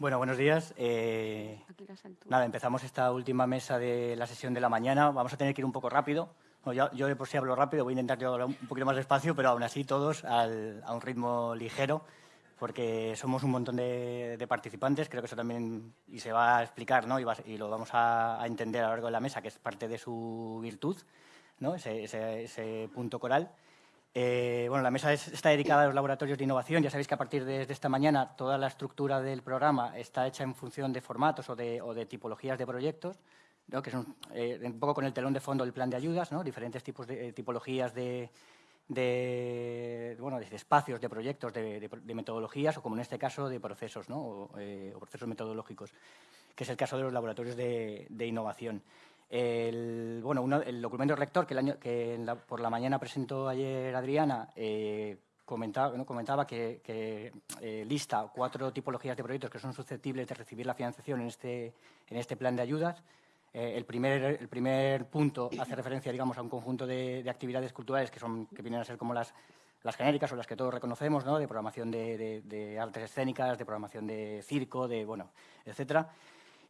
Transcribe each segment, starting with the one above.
Bueno, buenos días. Eh, nada, empezamos esta última mesa de la sesión de la mañana. Vamos a tener que ir un poco rápido. yo, de por sí hablo rápido, voy a intentar hablar un poquito más despacio, pero aún así todos a un ritmo ligero, porque somos un montón de, participantes. Creo que eso también y se va a explicar ¿no? y, lo vamos a, entender a lo largo de la mesa, que es parte de su virtud, ¿no? ese, ese punto coral. Eh, bueno, la mesa está dedicada a los laboratorios de innovación. Ya sabéis que a partir de, esta mañana toda la estructura del programa está hecha en función de formatos o de, tipologías de proyectos, que son eh, un poco con el telón de fondo del plan de ayudas, ¿no? diferentes tipos de eh, tipologías de, bueno, de espacios, de proyectos, de, metodologías o, como en este caso, de procesos ¿no? o, procesos metodológicos, que es el caso de los laboratorios de, innovación. El, bueno, el documento rector que, el año, que por la mañana presentó ayer Adriana eh, comentaba, comentaba que, eh, lista cuatro tipologías de proyectos que son susceptibles de recibir la financiación en este, en este plan de ayudas. Eh, el, primer, el primer punto hace referencia digamos, a un conjunto de, actividades culturales que, son, que vienen a ser como las, las genéricas o las que todos reconocemos, ¿no? de programación de, de, artes escénicas, de programación de circo, de, bueno, etcétera.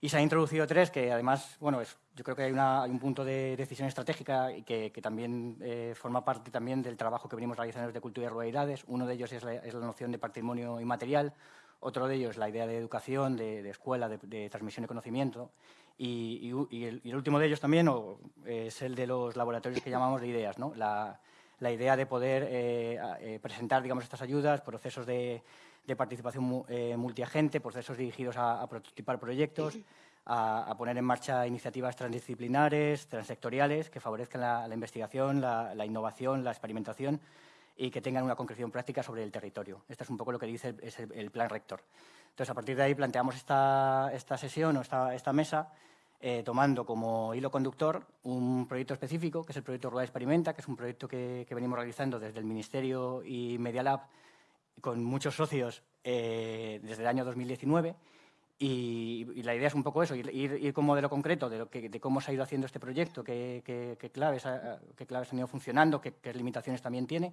Y se han introducido tres que además, bueno, es, yo creo que hay, un punto de decisión estratégica y que, también eh, forma parte también del trabajo que venimos realizando desde Cultura y Ruralidades. Uno de ellos es la, noción de patrimonio inmaterial, otro de ellos la idea de educación, de, escuela, de, transmisión de conocimiento y, el, último de ellos también es el de los laboratorios que llamamos de ideas, ¿no? la, idea de poder eh, eh, presentar digamos, estas ayudas, procesos de de participación eh, multiagente, procesos dirigidos a, prototipar proyectos, a, poner en marcha iniciativas transdisciplinares, transsectoriales, que favorezcan la, investigación, la, innovación, la experimentación y que tengan una concreción práctica sobre el territorio. Esto es un poco lo que dice el, plan rector. Entonces, a partir de ahí planteamos esta, esta sesión o esta, esta mesa eh, tomando como hilo conductor un proyecto específico, que es el proyecto Rural Experimenta, que es un proyecto que, que venimos realizando desde el Ministerio y Media Lab con muchos socios eh, desde el año 2019 y, la idea es un poco eso, ir, ir, con modelo concreto de, lo que, de, cómo se ha ido haciendo este proyecto, qué, qué, claves, qué claves han ido funcionando, qué, limitaciones también tiene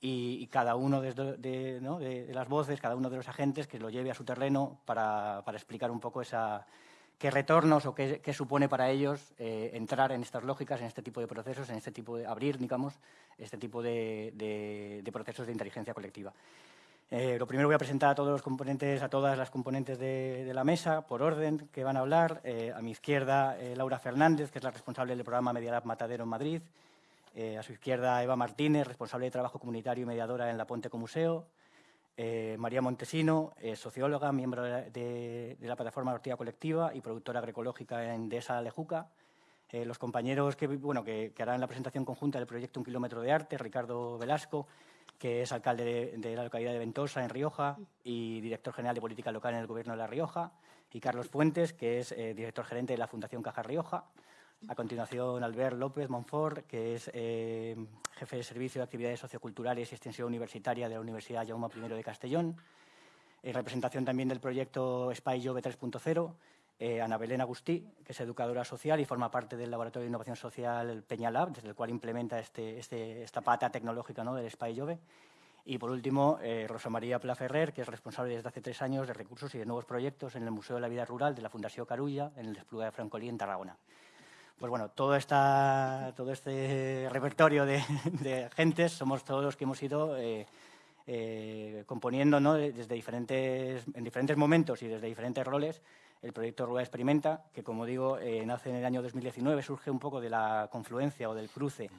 y, cada uno de, de, las voces, cada uno de los agentes que lo lleve a su terreno para, para explicar un poco esa, qué retornos o qué, supone para ellos eh, entrar en estas lógicas, en este tipo de procesos, en este tipo de abrir, digamos, este tipo de, de procesos de inteligencia colectiva. Eh, lo primero voy a presentar a todos los componentes, a todas las componentes de, la mesa, por orden, que van a hablar. Eh, a mi izquierda, eh, Laura Fernández, que es la responsable del programa Medialab Matadero en Madrid. a su izquierda, Eva Martínez, responsable de trabajo comunitario y mediadora en la Ponte Museo. María Montesino, socióloga, miembro de, la plataforma Ortiga Colectiva y productora agroecológica en Dehesa Lejuca. los compañeros que, bueno, que, que harán la presentación conjunta del proyecto Un Kilómetro de Arte, Ricardo Velasco, que es alcalde de, la localidad de Ventosa, en Rioja, y director general de política local en el Gobierno de La Rioja, y Carlos Fuentes, que es eh, director gerente de la Fundación Caja Rioja. A continuación, Albert López Monfort, que es eh, jefe de Servicio de Actividades Socioculturales y Extensión Universitaria de la Universidad Jaume I de Castellón. En representación también del proyecto Spy Jove 3.0, eh, Ana Belén Agustí, que es educadora social y forma parte del Laboratorio de Innovación Social Peñalab, desde el cual implementa este, este, esta pata tecnológica ¿no? del Spy Jove. Y por último, eh, Rosa María Plaferrer, que es responsable desde hace tres años de recursos y de nuevos proyectos en el Museo de la Vida Rural de la Fundación Carulla, en el Espluga de Francolí, en Tarragona. Pues bueno, todo, esta, todo este repertorio de, de, agentes somos todos los que hemos ido eh, eh, componiendo ¿no? desde diferentes, en diferentes momentos y desde diferentes roles el proyecto Rueda Experimenta, que como digo, eh, nace en el año 2019, surge un poco de la confluencia o del cruce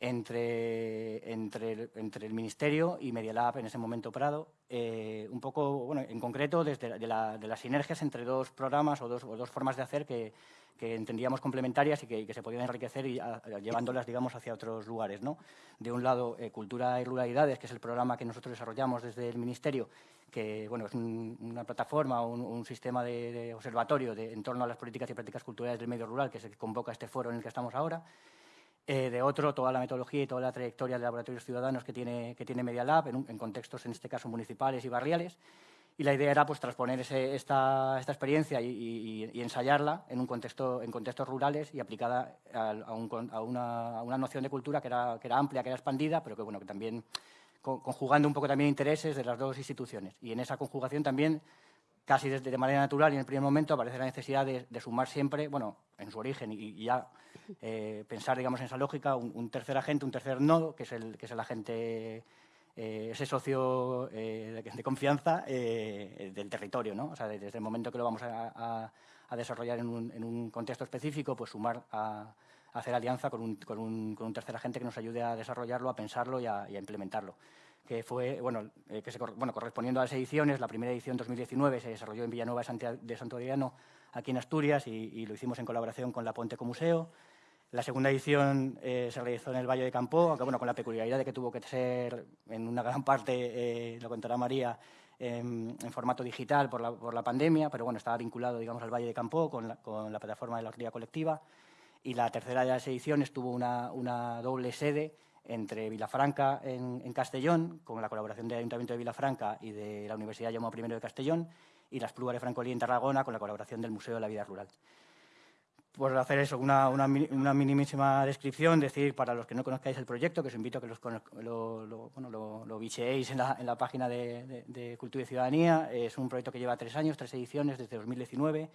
entre, el Ministerio y Medialab, en ese momento Prado, eh, un poco, bueno, en concreto, desde de, las sinergias entre dos programas o dos, formas de hacer que, que entendíamos complementarias y que, se podían enriquecer y llevándolas, digamos, hacia otros lugares. ¿no? De un lado, eh, Cultura y Ruralidades, que es el programa que nosotros desarrollamos desde el Ministerio, que bueno, es una plataforma, un, un sistema de, observatorio en torno a las políticas y prácticas culturales del medio rural, que se convoca este foro en el que estamos ahora. Eh, de otro, toda la metodología y toda la trayectoria de laboratorios ciudadanos que tiene, que tiene Media Lab, en, contextos, en este caso, municipales y barriales. Y la idea era pues, transponer esta, esta, experiencia y, ensayarla en, un contexto, en contextos rurales y aplicada a, a, una, a, una, noción de cultura que era, que era, amplia, que era expandida, pero que, bueno, que también conjugando un poco también intereses de las dos instituciones. Y en esa conjugación también casi de manera natural y en el primer momento aparece la necesidad de, sumar siempre, bueno, en su origen y, ya eh, pensar, digamos, en esa lógica, un, tercer agente, un tercer nodo, que es el, que es el agente, eh, ese socio de, confianza del territorio, ¿no? O sea, desde el momento que lo vamos a, desarrollar en un, en un, contexto específico, pues sumar a, hacer alianza con un, con, un, con un, tercer agente que nos ayude a desarrollarlo, a pensarlo y a, implementarlo. Que fue, bueno, eh, que se, bueno, correspondiendo a las ediciones, la primera edición 2019 se desarrolló en Villanueva de Santo Adriano, aquí en Asturias, y, lo hicimos en colaboración con la Ponte Museo. La segunda edición eh, se realizó en el Valle de Campo, aunque bueno, con la peculiaridad de que tuvo que ser en una gran parte, eh, lo contará María, en, formato digital por la, por la, pandemia, pero bueno, estaba vinculado digamos, al Valle de Campo con la, con la plataforma de la Orquídea Colectiva y la tercera de las ediciones tuvo una, una doble sede entre Vilafranca en, Castellón, con la colaboración del Ayuntamiento de Vilafranca y de la Universidad Jaume I de Castellón, y las Plugas de Francolí en Tarragona, con la colaboración del Museo de la Vida Rural. Por hacer eso, una, una, una, minimísima descripción, decir para los que no conozcáis el proyecto, que os invito a que los, lo, lo, bueno, lo, lo bicheéis en la, en la página de, de, de Cultura y Ciudadanía. Es un proyecto que lleva tres años, tres ediciones, desde 2019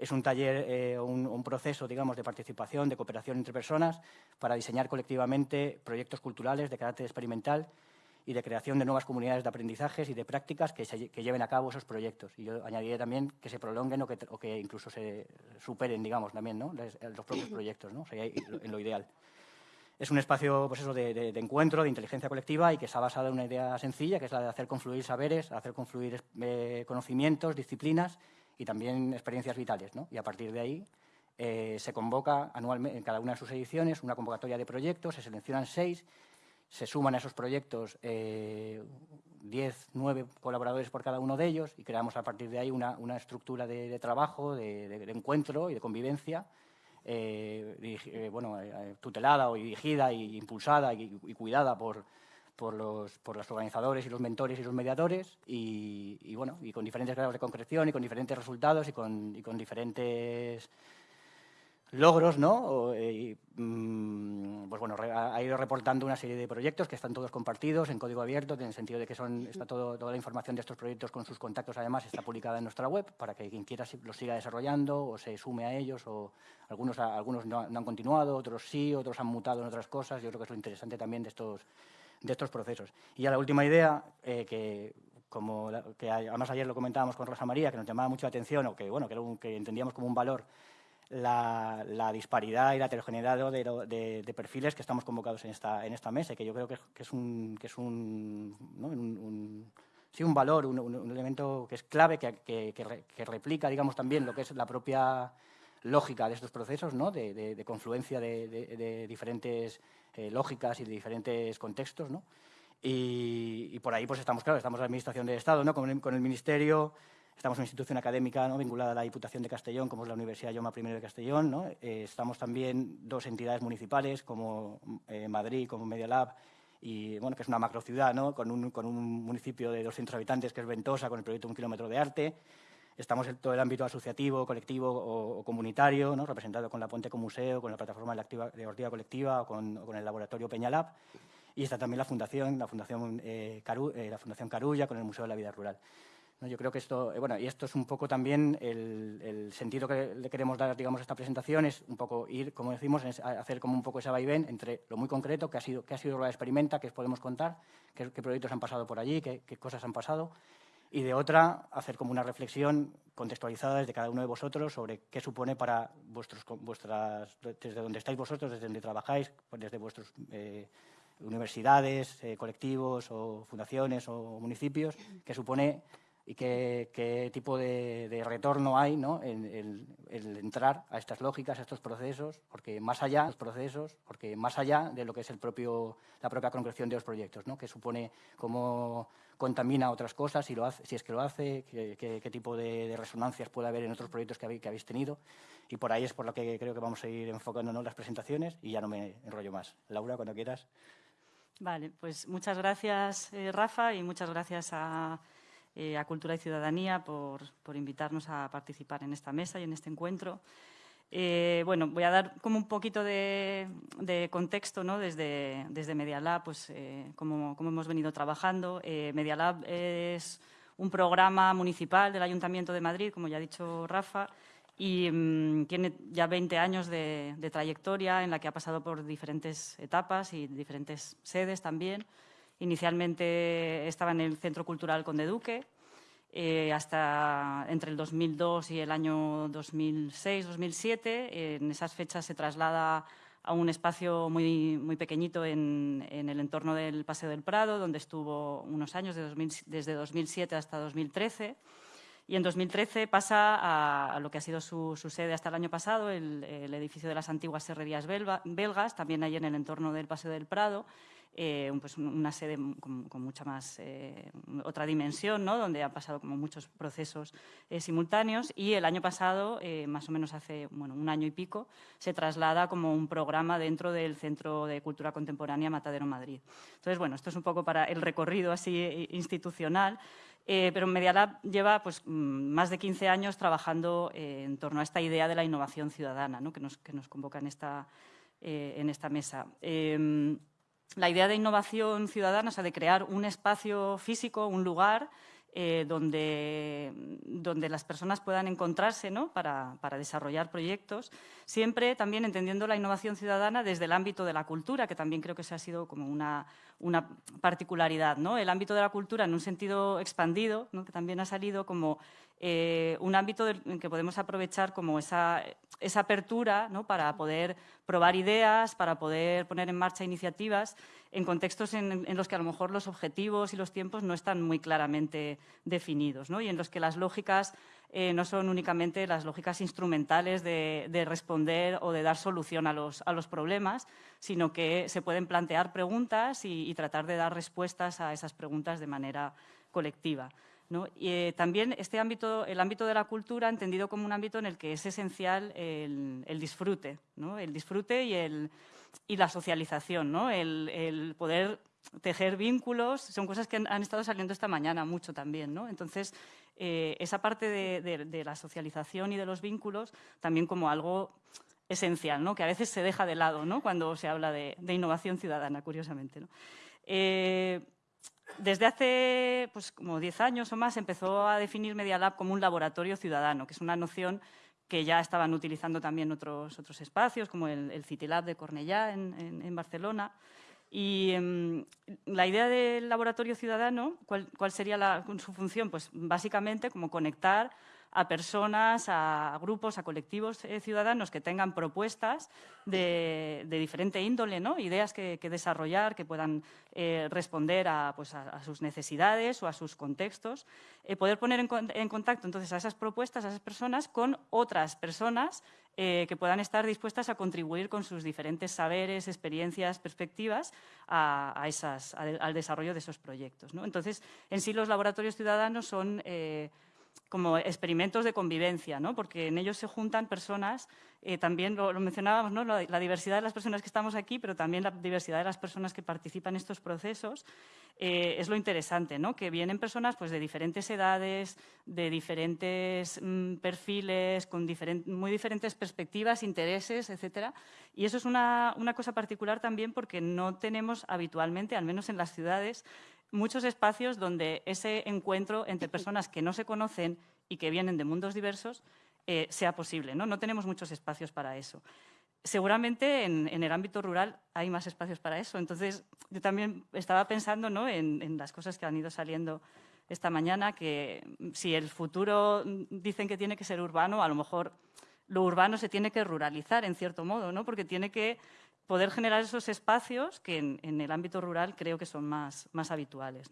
es un taller eh, un, proceso digamos, de participación, de cooperación entre personas para diseñar colectivamente proyectos culturales de carácter experimental y de creación de nuevas comunidades de aprendizajes y de prácticas que, lleven a cabo esos proyectos. Y yo añadiría también que se prolonguen o que, incluso se superen, digamos, también, ¿no? los, propios proyectos, ¿no? En lo ideal. Es un espacio pues eso, de, encuentro, de inteligencia colectiva y que está basado en una idea sencilla, que es la de hacer confluir saberes, hacer confluir eh, conocimientos, disciplinas y también experiencias vitales. ¿no? Y a partir de ahí eh, se convoca anualmente en cada una de sus ediciones una convocatoria de proyectos, se seleccionan seis, se suman a esos proyectos eh, diez, nueve colaboradores por cada uno de ellos y creamos a partir de ahí una, una estructura de, trabajo, de, encuentro y de convivencia eh, bueno, tutelada o dirigida e impulsada y cuidada por, por los, por los organizadores y los mentores y los mediadores y, bueno, y con diferentes grados de concreción y con diferentes resultados y con, y con diferentes logros, ¿no? Eh, mm, pues bueno, ha ido reportando una serie de proyectos que están todos compartidos en código abierto, en el sentido de que son, está todo, toda la información de estos proyectos con sus contactos, además, está publicada en nuestra web para que quien quiera los siga desarrollando o se sume a ellos, o algunos, algunos no, no han continuado, otros sí, otros han mutado en otras cosas. Yo creo que es lo interesante también de estos, de estos procesos. Y ya la última idea, eh, que, como que además ayer lo comentábamos con Rosa María, que nos llamaba mucho la atención, o que, bueno, que, que entendíamos como un valor, la, la, disparidad y la heterogeneidad de, de, perfiles que estamos convocados en esta, en esta mesa, que yo creo que, que es un, que es un, sí, un valor, un, un, elemento que es clave, que, que, replica, digamos, también lo que es la propia lógica de estos procesos, ¿no? de, confluencia de, diferentes eh, lógicas y de diferentes contextos. ¿no? Y, por ahí pues estamos, claro, estamos en la Administración de Estado, ¿no? con, el, con el Ministerio, estamos en una institución académica ¿no? vinculada a la Diputación de Castellón, como es la Universidad Yoma I de Castellón. ¿no? Eh, estamos también dos entidades municipales, como eh, Madrid, como Media Lab, y bueno, que es una macrociudad, ¿no? con, un, con un municipio de 200 habitantes que es Ventosa, con el proyecto Un Kilómetro de Arte. Estamos en todo el ámbito asociativo, colectivo o, comunitario, ¿no? representado con la Puente con Museo, con la plataforma de, activa, de Colectiva o con, con, el laboratorio Peñalab. Y está también la Fundación, la Fundación, eh, Caru, eh, la Fundación Carulla con el Museo de la Vida Rural. ¿No? Yo creo que esto, eh, bueno, y esto es un poco también el, el, sentido que le queremos dar, digamos, a esta presentación, es un poco ir, como decimos, hacer como un poco ese vaivén entre lo muy concreto, que ha sido, que ha sido la experimenta, que podemos contar, qué proyectos han pasado por allí, qué, qué cosas han pasado, y de otra, hacer como una reflexión contextualizada desde cada uno de vosotros sobre qué supone para vuestros, vuestras, desde donde estáis vosotros, desde donde trabajáis, desde vuestras eh, universidades, eh, colectivos o fundaciones o municipios, qué supone y qué, qué tipo de, de, retorno hay ¿no? en el, entrar a estas lógicas, a estos procesos, porque más allá los procesos, porque más allá de lo que es el propio, la propia concreción de los proyectos, ¿no? que supone cómo contamina otras cosas, si, lo hace, si es que lo hace, qué, qué, qué tipo de, de, resonancias puede haber en otros proyectos que habéis, que habéis, tenido. Y por ahí es por lo que creo que vamos a ir enfocándonos las presentaciones y ya no me enrollo más. Laura, cuando quieras. Vale, pues muchas gracias, eh, Rafa, y muchas gracias a eh, a Cultura y Ciudadanía por, por, invitarnos a participar en esta mesa y en este encuentro. Eh, bueno, voy a dar como un poquito de, de contexto ¿no? desde, desde Media Lab, pues, eh, como, hemos venido trabajando. Eh, Media Lab es un programa municipal del Ayuntamiento de Madrid, como ya ha dicho Rafa, y mm, tiene ya 20 años de, trayectoria en la que ha pasado por diferentes etapas y diferentes sedes también. Inicialmente estaba en el Centro Cultural Conde Duque, eh, hasta entre el 2002 y el año 2006-2007. En esas fechas se traslada a un espacio muy, muy pequeñito en, el entorno del Paseo del Prado, donde estuvo unos años, desde 2007 hasta 2013 y en 2013 pasa a, lo que ha sido su, sede hasta el año pasado, el, edificio de las antiguas serrerías belgas, también ahí en el entorno del Paseo del Prado, eh, pues una sede con, mucha más, eh, otra dimensión, ¿no? donde han pasado como muchos procesos eh, simultáneos y el año pasado, más o menos hace bueno, un año y pico, se traslada como un programa dentro del Centro de Cultura Contemporánea Matadero Madrid. Entonces, bueno, esto es un poco para el recorrido así institucional. pero Media lleva pues, mm, más de 15 años trabajando en torno a esta idea de la innovación ciudadana ¿no? que, nos, que, nos, convoca en esta, en esta mesa. La idea de innovación ciudadana, o sea, de crear un espacio físico, un lugar eh, donde, donde, las personas puedan encontrarse ¿no? para, para, desarrollar proyectos, siempre también entendiendo la innovación ciudadana desde el ámbito de la cultura, que también creo que se ha sido como una, una particularidad. ¿no? El ámbito de la cultura en un sentido expandido, ¿no? que también ha salido como eh, un ámbito en que podemos aprovechar como esa, esa apertura ¿no? para poder probar ideas, para poder poner en marcha iniciativas en contextos en, los que a lo mejor los objetivos y los tiempos no están muy claramente definidos ¿no? y en los que las lógicas eh, no son únicamente las lógicas instrumentales de, responder o de dar solución a los, a los, problemas, sino que se pueden plantear preguntas y tratar de dar respuestas a esas preguntas de manera colectiva. Y, eh, también este ámbito, el ámbito de la cultura entendido como un ámbito en el que es esencial el, disfrute, el disfrute y, el, y la socialización, ¿no? el, poder tejer vínculos, son cosas que han, estado saliendo esta mañana mucho también. ¿no? Entonces, eh, esa parte de, la socialización y de los vínculos también como algo esencial, ¿no? que a veces se deja de lado ¿no? cuando se habla de, innovación ciudadana, curiosamente. ¿no? Eh, desde hace pues, como 10 años o más empezó a definir Media Lab como un laboratorio ciudadano, que es una noción que ya estaban utilizando también otros, otros espacios, como el, el City Lab de Cornellá en, Barcelona. Y em, la idea del laboratorio ciudadano, ¿cuál, cuál sería su función? Pues básicamente como conectar a personas, a grupos, a colectivos eh, ciudadanos que tengan propuestas de, diferente índole, ¿no? ideas que, desarrollar, que puedan eh, responder pues, a, sus necesidades o a sus contextos, eh, poder poner en, contacto entonces a esas propuestas, a esas personas, con otras personas que puedan estar dispuestas a contribuir con sus diferentes saberes, experiencias, perspectivas a, esas, al desarrollo de esos proyectos. ¿no? Entonces, en sí los laboratorios ciudadanos son como experimentos de convivencia, ¿no? porque en ellos se juntan personas, eh, también lo, mencionábamos, la, diversidad de las personas que estamos aquí, pero también la diversidad de las personas que participan en estos procesos, eh, es lo interesante, ¿no? que vienen personas pues, de diferentes edades, de diferentes mm, perfiles, con muy diferentes perspectivas, intereses, etc. Y eso es una, una cosa particular también porque no tenemos habitualmente, al menos en las ciudades, muchos espacios donde ese encuentro entre personas que no se conocen y que vienen de mundos diversos eh, sea posible. ¿no? no tenemos muchos espacios para eso. Seguramente en, el ámbito rural hay más espacios para eso. Entonces, yo también estaba pensando ¿no? en, las cosas que han ido saliendo esta mañana, que si el futuro dicen que tiene que ser urbano, a lo mejor lo urbano se tiene que ruralizar en cierto modo, ¿no? porque tiene que poder generar esos espacios que en, el ámbito rural creo que son más, más habituales.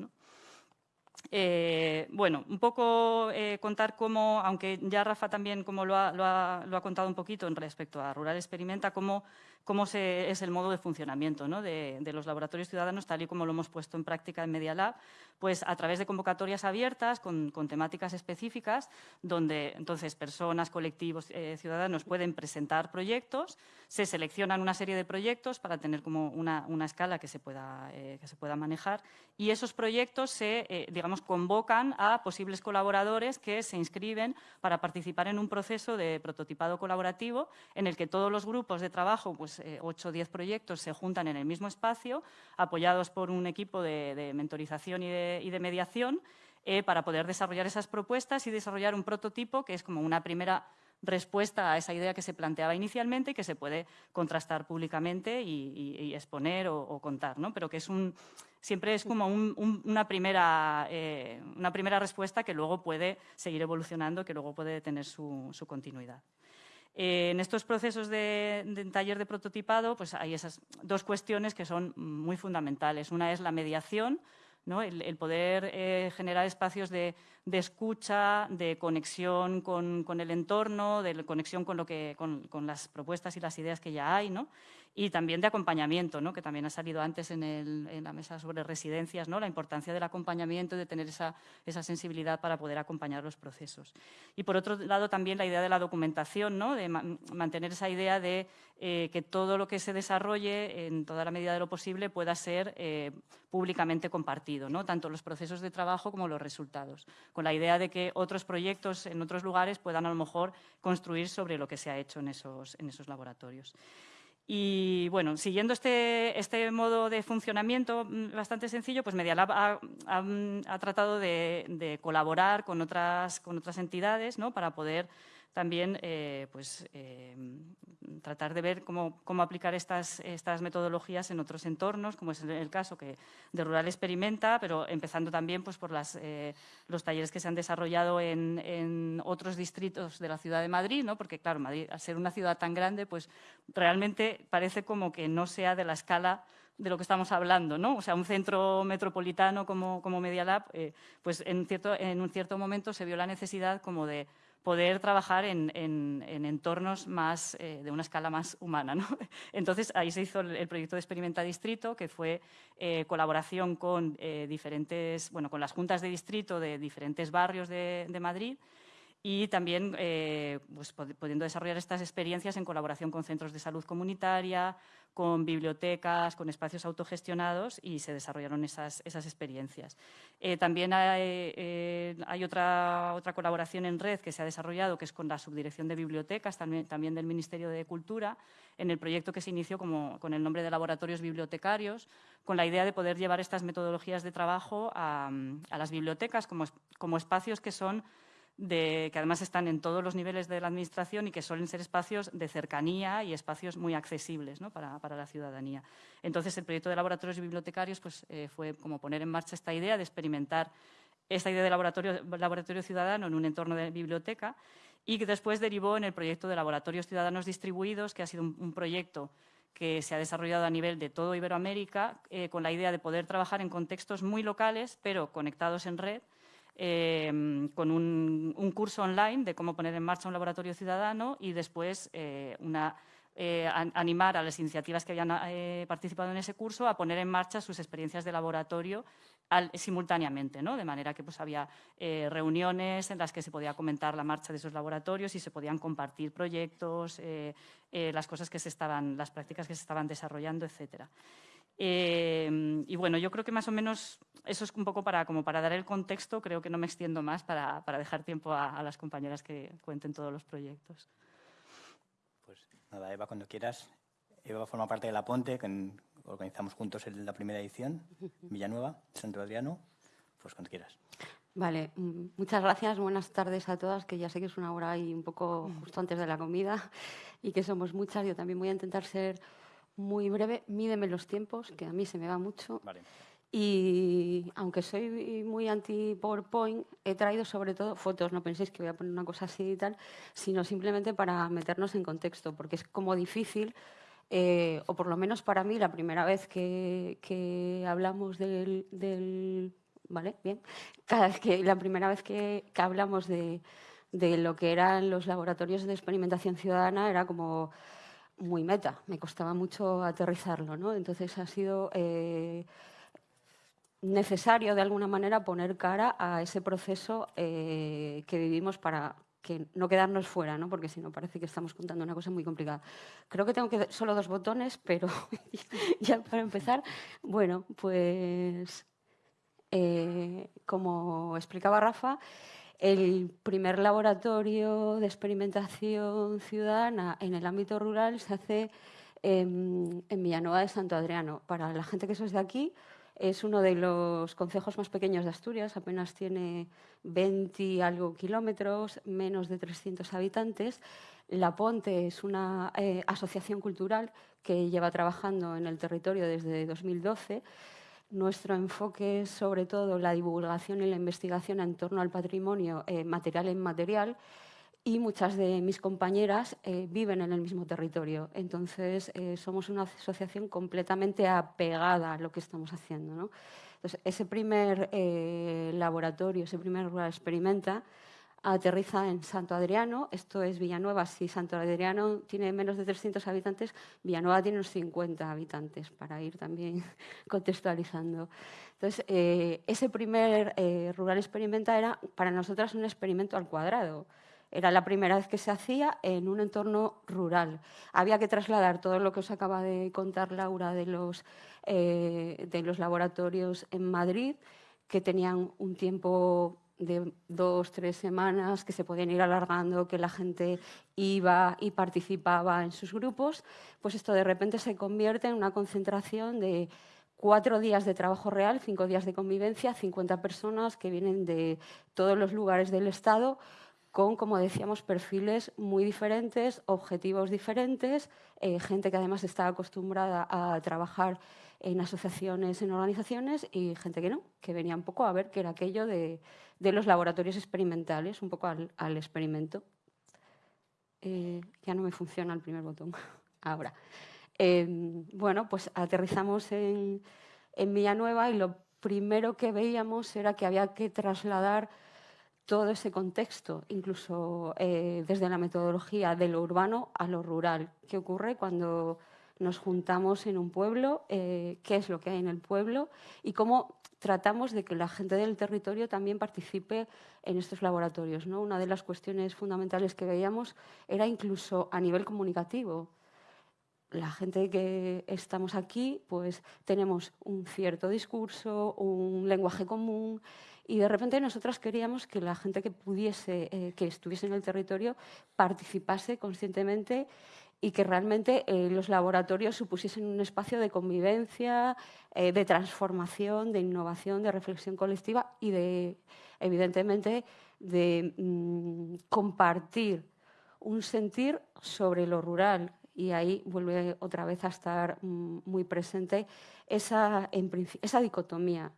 Eh, bueno, un poco eh, contar cómo, aunque ya Rafa también como lo ha, lo, ha, lo ha, contado un poquito en respecto a Rural Experimenta, cómo cómo es el modo de funcionamiento de, los laboratorios ciudadanos, tal y como lo hemos puesto en práctica en Media Lab, pues a través de convocatorias abiertas con, temáticas específicas, donde entonces personas, colectivos, eh, ciudadanos pueden presentar proyectos, se seleccionan una serie de proyectos para tener como una, escala que se, pueda, eh, que se pueda manejar y esos proyectos se, eh, digamos, convocan a posibles colaboradores que se inscriben para participar en un proceso de prototipado colaborativo en el que todos los grupos de trabajo pues, 8 o 10 proyectos se juntan en el mismo espacio, apoyados por un equipo de, mentorización y de, mediación, eh, para poder desarrollar esas propuestas y desarrollar un prototipo que es como una primera respuesta a esa idea que se planteaba inicialmente y que se puede contrastar públicamente y, exponer o, contar, ¿no? pero que es un, siempre es como una, primera, eh, una primera respuesta que luego puede seguir evolucionando, que luego puede tener su, continuidad. Eh, en estos procesos de, de, taller de prototipado pues hay esas dos cuestiones que son muy fundamentales. Una es la mediación, el, poder eh, generar espacios de, escucha, de conexión con, el entorno, de conexión con, lo que, con, las propuestas y las ideas que ya hay, ¿no? Y también de acompañamiento, ¿no? que también ha salido antes en, la mesa sobre residencias, ¿no? la importancia del acompañamiento y de tener esa, sensibilidad para poder acompañar los procesos. Y por otro lado también la idea de la documentación, ¿no? de mantener esa idea de eh, que todo lo que se desarrolle en toda la medida de lo posible pueda ser eh, públicamente compartido, ¿no? tanto los procesos de trabajo como los resultados, con la idea de que otros proyectos en otros lugares puedan a lo mejor construir sobre lo que se ha hecho en esos, en esos laboratorios. Y bueno, siguiendo este, este, modo de funcionamiento mm, bastante sencillo, pues Medialab ha, ha, tratado de, de, colaborar con otras, con otras entidades ¿no? para poder también eh, pues, eh, tratar de ver cómo, aplicar estas, estas, metodologías en otros entornos, como es el caso que de Rural experimenta, pero empezando también pues, por las, eh, los talleres que se han desarrollado en, otros distritos de la ciudad de Madrid, ¿no? porque claro, Madrid, al ser una ciudad tan grande, pues realmente parece como que no sea de la escala de lo que estamos hablando, ¿no? O sea, un centro metropolitano como, como Media Lab, pues en, cierto, en un cierto momento se vio la necesidad como de poder trabajar en, entornos más, eh, de una escala más humana. Entonces, ahí se hizo el, proyecto de Experimenta Distrito, que fue eh, colaboración con, eh, diferentes, bueno, con las juntas de distrito de diferentes barrios de Madrid, y también pues, pudiendo desarrollar estas experiencias en colaboración con centros de salud comunitaria, con bibliotecas, con espacios autogestionados y se desarrollaron esas, esas experiencias. Eh, también hay, eh, hay, otra, otra colaboración en red que se ha desarrollado, que es con la Subdirección de Bibliotecas, también, también del Ministerio de Cultura, en el proyecto que se inició como, con el nombre de Laboratorios Bibliotecarios, con la idea de poder llevar estas metodologías de trabajo a, a las bibliotecas como, como espacios que son que además están en todos los niveles de la Administración y que suelen ser espacios de cercanía y espacios muy accesibles para, la ciudadanía. Entonces, el proyecto de laboratorios y bibliotecarios pues, eh, fue como poner en marcha esta idea de experimentar esta idea de laboratorio, laboratorio ciudadano en un entorno de biblioteca y que después derivó en el proyecto de laboratorios ciudadanos distribuidos, que ha sido un, proyecto que se ha desarrollado a nivel de todo Iberoamérica, eh, con la idea de poder trabajar en contextos muy locales, pero conectados en red, Em, con un, curso online de cómo poner en marcha un laboratorio ciudadano y después eh, eh, animar a las iniciativas que habían eh, participado en ese curso a poner en marcha sus experiencias de laboratorio simultáneamente, ¿no? de manera que pues, había reuniones en las que se podía comentar la marcha de esos laboratorios y se podían compartir proyectos, las cosas que se estaban, las prácticas que se estaban desarrollando, etcétera. Eh, y bueno, yo creo que más o menos eso es un poco para, como para dar el contexto, creo que no me extiendo más para, para dejar tiempo a, las compañeras que cuenten todos los proyectos. Pues nada, Eva, cuando quieras. Eva forma parte de La Ponte, que organizamos juntos en la primera edición, Villanueva, Santo Adriano. Pues cuando quieras. Vale, mm, muchas gracias. Buenas tardes a todas, que ya sé que es una hora ahí un poco justo antes de la comida y que somos muchas. Yo también voy a intentar ser muy breve, mídeme los tiempos, que a mí se me va mucho. Y aunque soy muy anti-PowerPoint, he traído sobre todo fotos, no penséis que voy a poner una cosa así y tal, sino simplemente para meternos en contexto, porque es como difícil, eh, o por lo menos para mí, la primera vez que, hablamos del, ¿Vale? Bien. Cada vez que, la primera vez que, que hablamos de, de lo que eran los laboratorios de experimentación ciudadana era como muy meta, me costaba mucho aterrizarlo, ¿no? Entonces ha sido eh, necesario de alguna manera poner cara a ese proceso eh, que vivimos para que no quedarnos fuera, ¿no? porque si no parece que estamos contando una cosa muy complicada. Creo que tengo que solo dos botones, pero ya para empezar, bueno, pues eh, como explicaba Rafa, el primer laboratorio de experimentación ciudadana en el ámbito rural se hace en, Villanueva de Santo Adriano. Para la gente que sois de aquí, Es uno de los concejos más pequeños de Asturias, apenas tiene 20 algo kilómetros, menos de 300 habitantes. La Ponte es una eh, asociación cultural que lleva trabajando en el territorio desde 2012. Nuestro enfoque es sobre todo la divulgación y la investigación en torno al patrimonio eh, material e inmaterial y muchas de mis compañeras eh, viven en el mismo territorio. Entonces, eh, somos una asociación completamente apegada a lo que estamos haciendo. ¿no? Entonces, ese primer laboratorio, ese primer Rural Experimenta, aterriza en Santo Adriano. Esto es Villanueva. Si Santo Adriano tiene menos de 300 habitantes, Villanueva tiene unos 50 habitantes, para ir también contextualizando. Entonces, ese primer Rural Experimenta era para nosotras un experimento al cuadrado. Era la primera vez que se hacía en un entorno rural. Había que trasladar todo lo que os acaba de contar Laura de los, eh, de los laboratorios en Madrid, que tenían un tiempo de dos, tres semanas, que se podían ir alargando, que la gente iba y participaba en sus grupos, pues esto de repente se convierte en una concentración de cuatro días de trabajo real, cinco días de convivencia, 50 personas que vienen de todos los lugares del Estado con, como decíamos, perfiles muy diferentes, objetivos diferentes, eh, gente que además está acostumbrada a trabajar en asociaciones, en organizaciones, y gente que no, que venía un poco a ver qué era aquello de, los laboratorios experimentales, un poco al, experimento. Eh, ya no me funciona el primer botón. Ahora. Em, bueno, pues aterrizamos en, en Villanueva y lo primero que veíamos era que había que trasladar todo ese contexto, incluso eh, desde la metodología de lo urbano a lo rural. ¿Qué ocurre cuando nos juntamos en un pueblo? Eh, ¿Qué es lo que hay en el pueblo? Y cómo tratamos de que la gente del territorio también participe en estos laboratorios. ¿no? Una de las cuestiones fundamentales que veíamos era incluso a nivel comunicativo. La gente que estamos aquí, pues tenemos un cierto discurso, un lenguaje común, y de repente nosotras queríamos que la gente que pudiese, eh, que estuviese en el territorio, participase conscientemente y que realmente eh, los laboratorios supusiesen un espacio de convivencia, eh, de transformación, de innovación, de reflexión colectiva y de, evidentemente, de mm, compartir un sentir sobre lo rural. Y ahí vuelve otra vez a estar mm, muy presente esa, esa dicotomía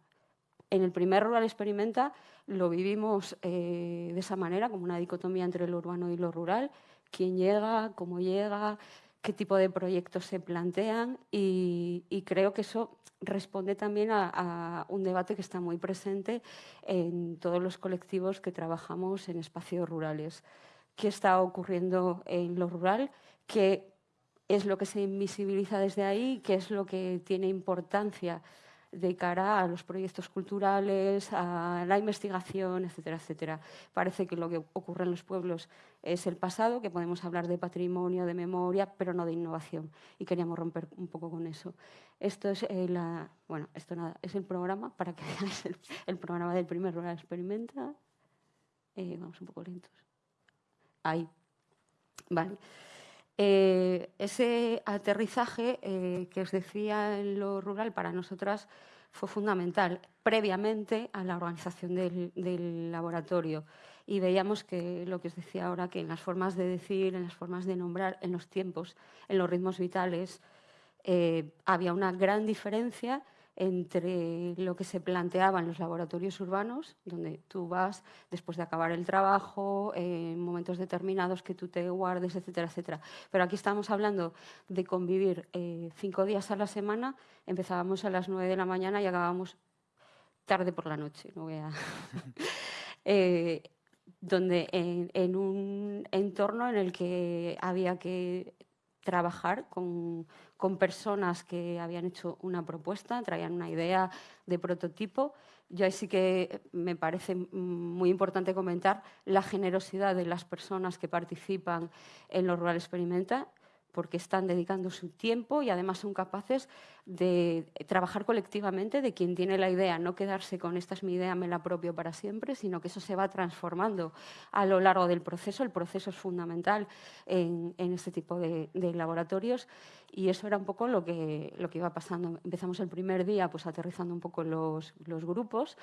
en el primer Rural Experimenta lo vivimos eh, de esa manera, como una dicotomía entre lo urbano y lo rural, quién llega, cómo llega, qué tipo de proyectos se plantean y, creo que eso responde también a, un debate que está muy presente en todos los colectivos que trabajamos en espacios rurales. ¿Qué está ocurriendo en lo rural? ¿Qué es lo que se invisibiliza desde ahí? ¿Qué es lo que tiene importancia? De cara a los proyectos culturales, a la investigación, etcétera, etcétera. Parece que lo que ocurre en los pueblos es el pasado, que podemos hablar de patrimonio, de memoria, pero no de innovación. Y queríamos romper un poco con eso. Esto es, eh, la, bueno, esto nada, es el programa, para que veáis el, programa del primer Rural Experimenta. Eh, vamos un poco lentos. Ahí. Vale. Eh, ese aterrizaje eh, que os decía en lo rural para nosotras fue fundamental previamente a la organización del, laboratorio. Y veíamos que lo que os decía ahora, que en las formas de decir, en las formas de nombrar, en los tiempos, en los ritmos vitales, eh, había una gran diferencia entre lo que se planteaba en los laboratorios urbanos, donde tú vas después de acabar el trabajo, en momentos determinados que tú te guardes, etcétera, etcétera. Pero aquí estamos hablando de convivir eh, cinco días a la semana, empezábamos a las nueve de la mañana y acabábamos tarde por la noche. No voy a... Eh, donde en, un entorno en el que había que trabajar con, con, personas que habían hecho una propuesta, traían una idea de prototipo. Yo ahí sí que me parece muy importante comentar la generosidad de las personas que participan en los Rural Experimenta. Porque están dedicando su tiempo y además son capaces de trabajar colectivamente, de quien tiene la idea, no quedarse con esta es mi idea, me la propio para siempre, sino que eso se va transformando a lo largo del proceso. El proceso es fundamental en, este tipo de, laboratorios y eso era un poco lo que, lo que iba pasando. Empezamos el primer día pues, aterrizando un poco los, los grupos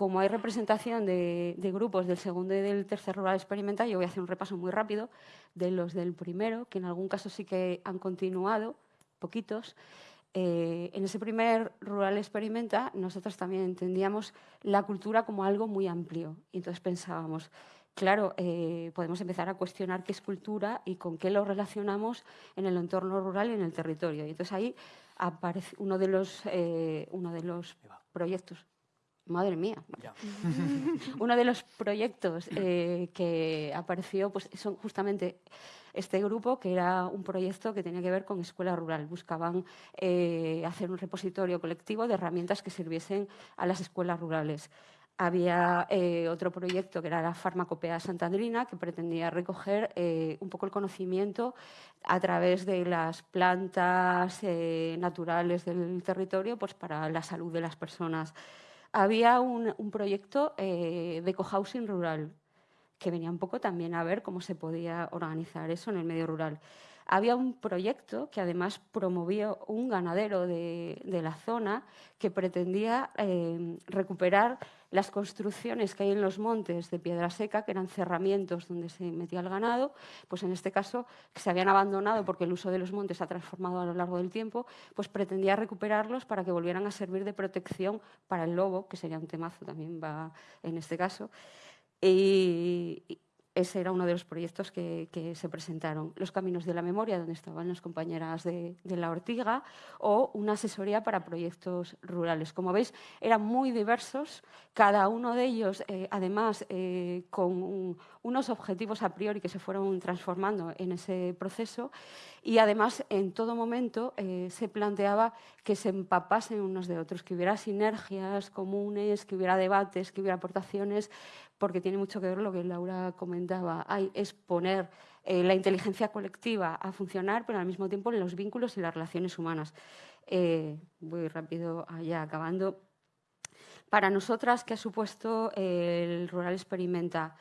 como hay representación de, grupos del segundo y del tercer rural experimental, yo voy a hacer un repaso muy rápido de los del primero, que en algún caso sí que han continuado, poquitos. Eh, en ese primer rural experimenta, nosotros también entendíamos la cultura como algo muy amplio. Y entonces pensábamos, claro, eh, podemos empezar a cuestionar qué es cultura y con qué lo relacionamos en el entorno rural y en el territorio. Y entonces ahí aparece uno de los, eh, uno de los proyectos Madre mía. Uno de los proyectos eh, que apareció pues, son justamente este grupo, que era un proyecto que tenía que ver con escuela rural. Buscaban eh, hacer un repositorio colectivo de herramientas que sirviesen a las escuelas rurales. Había eh, otro proyecto que era la Farmacopea Santandrina, que pretendía recoger un poco el conocimiento a través de las plantas naturales del territorio pues, para la salud de las personas había un, proyecto eh, de cohousing rural que venía un poco también a ver cómo se podía organizar eso en el medio rural. Había un proyecto que además promovió un ganadero de, la zona que pretendía eh, recuperar las construcciones que hay en los montes de piedra seca, que eran cerramientos donde se metía el ganado, pues en este caso que se habían abandonado porque el uso de los montes ha transformado a lo largo del tiempo, pues pretendía recuperarlos para que volvieran a servir de protección para el lobo, que sería un temazo también va en este caso. Ese era uno de los proyectos que, se presentaron. Los Caminos de la Memoria, donde estaban las compañeras de, la Ortiga, o una asesoría para proyectos rurales. Como veis, eran muy diversos, cada uno de ellos, eh, además, eh, con unos objetivos a priori que se fueron transformando en ese proceso, y además, en todo momento, eh, se planteaba que se empapasen unos de otros, que hubiera sinergias comunes, que hubiera debates, que hubiera aportaciones, porque tiene mucho que ver lo que Laura comentaba, hay, es poner eh, la inteligencia colectiva a funcionar, pero al mismo tiempo los vínculos y las relaciones humanas. Eh, voy rápido allá acabando. Para nosotras, ¿qué ha supuesto el Rural Experimenta?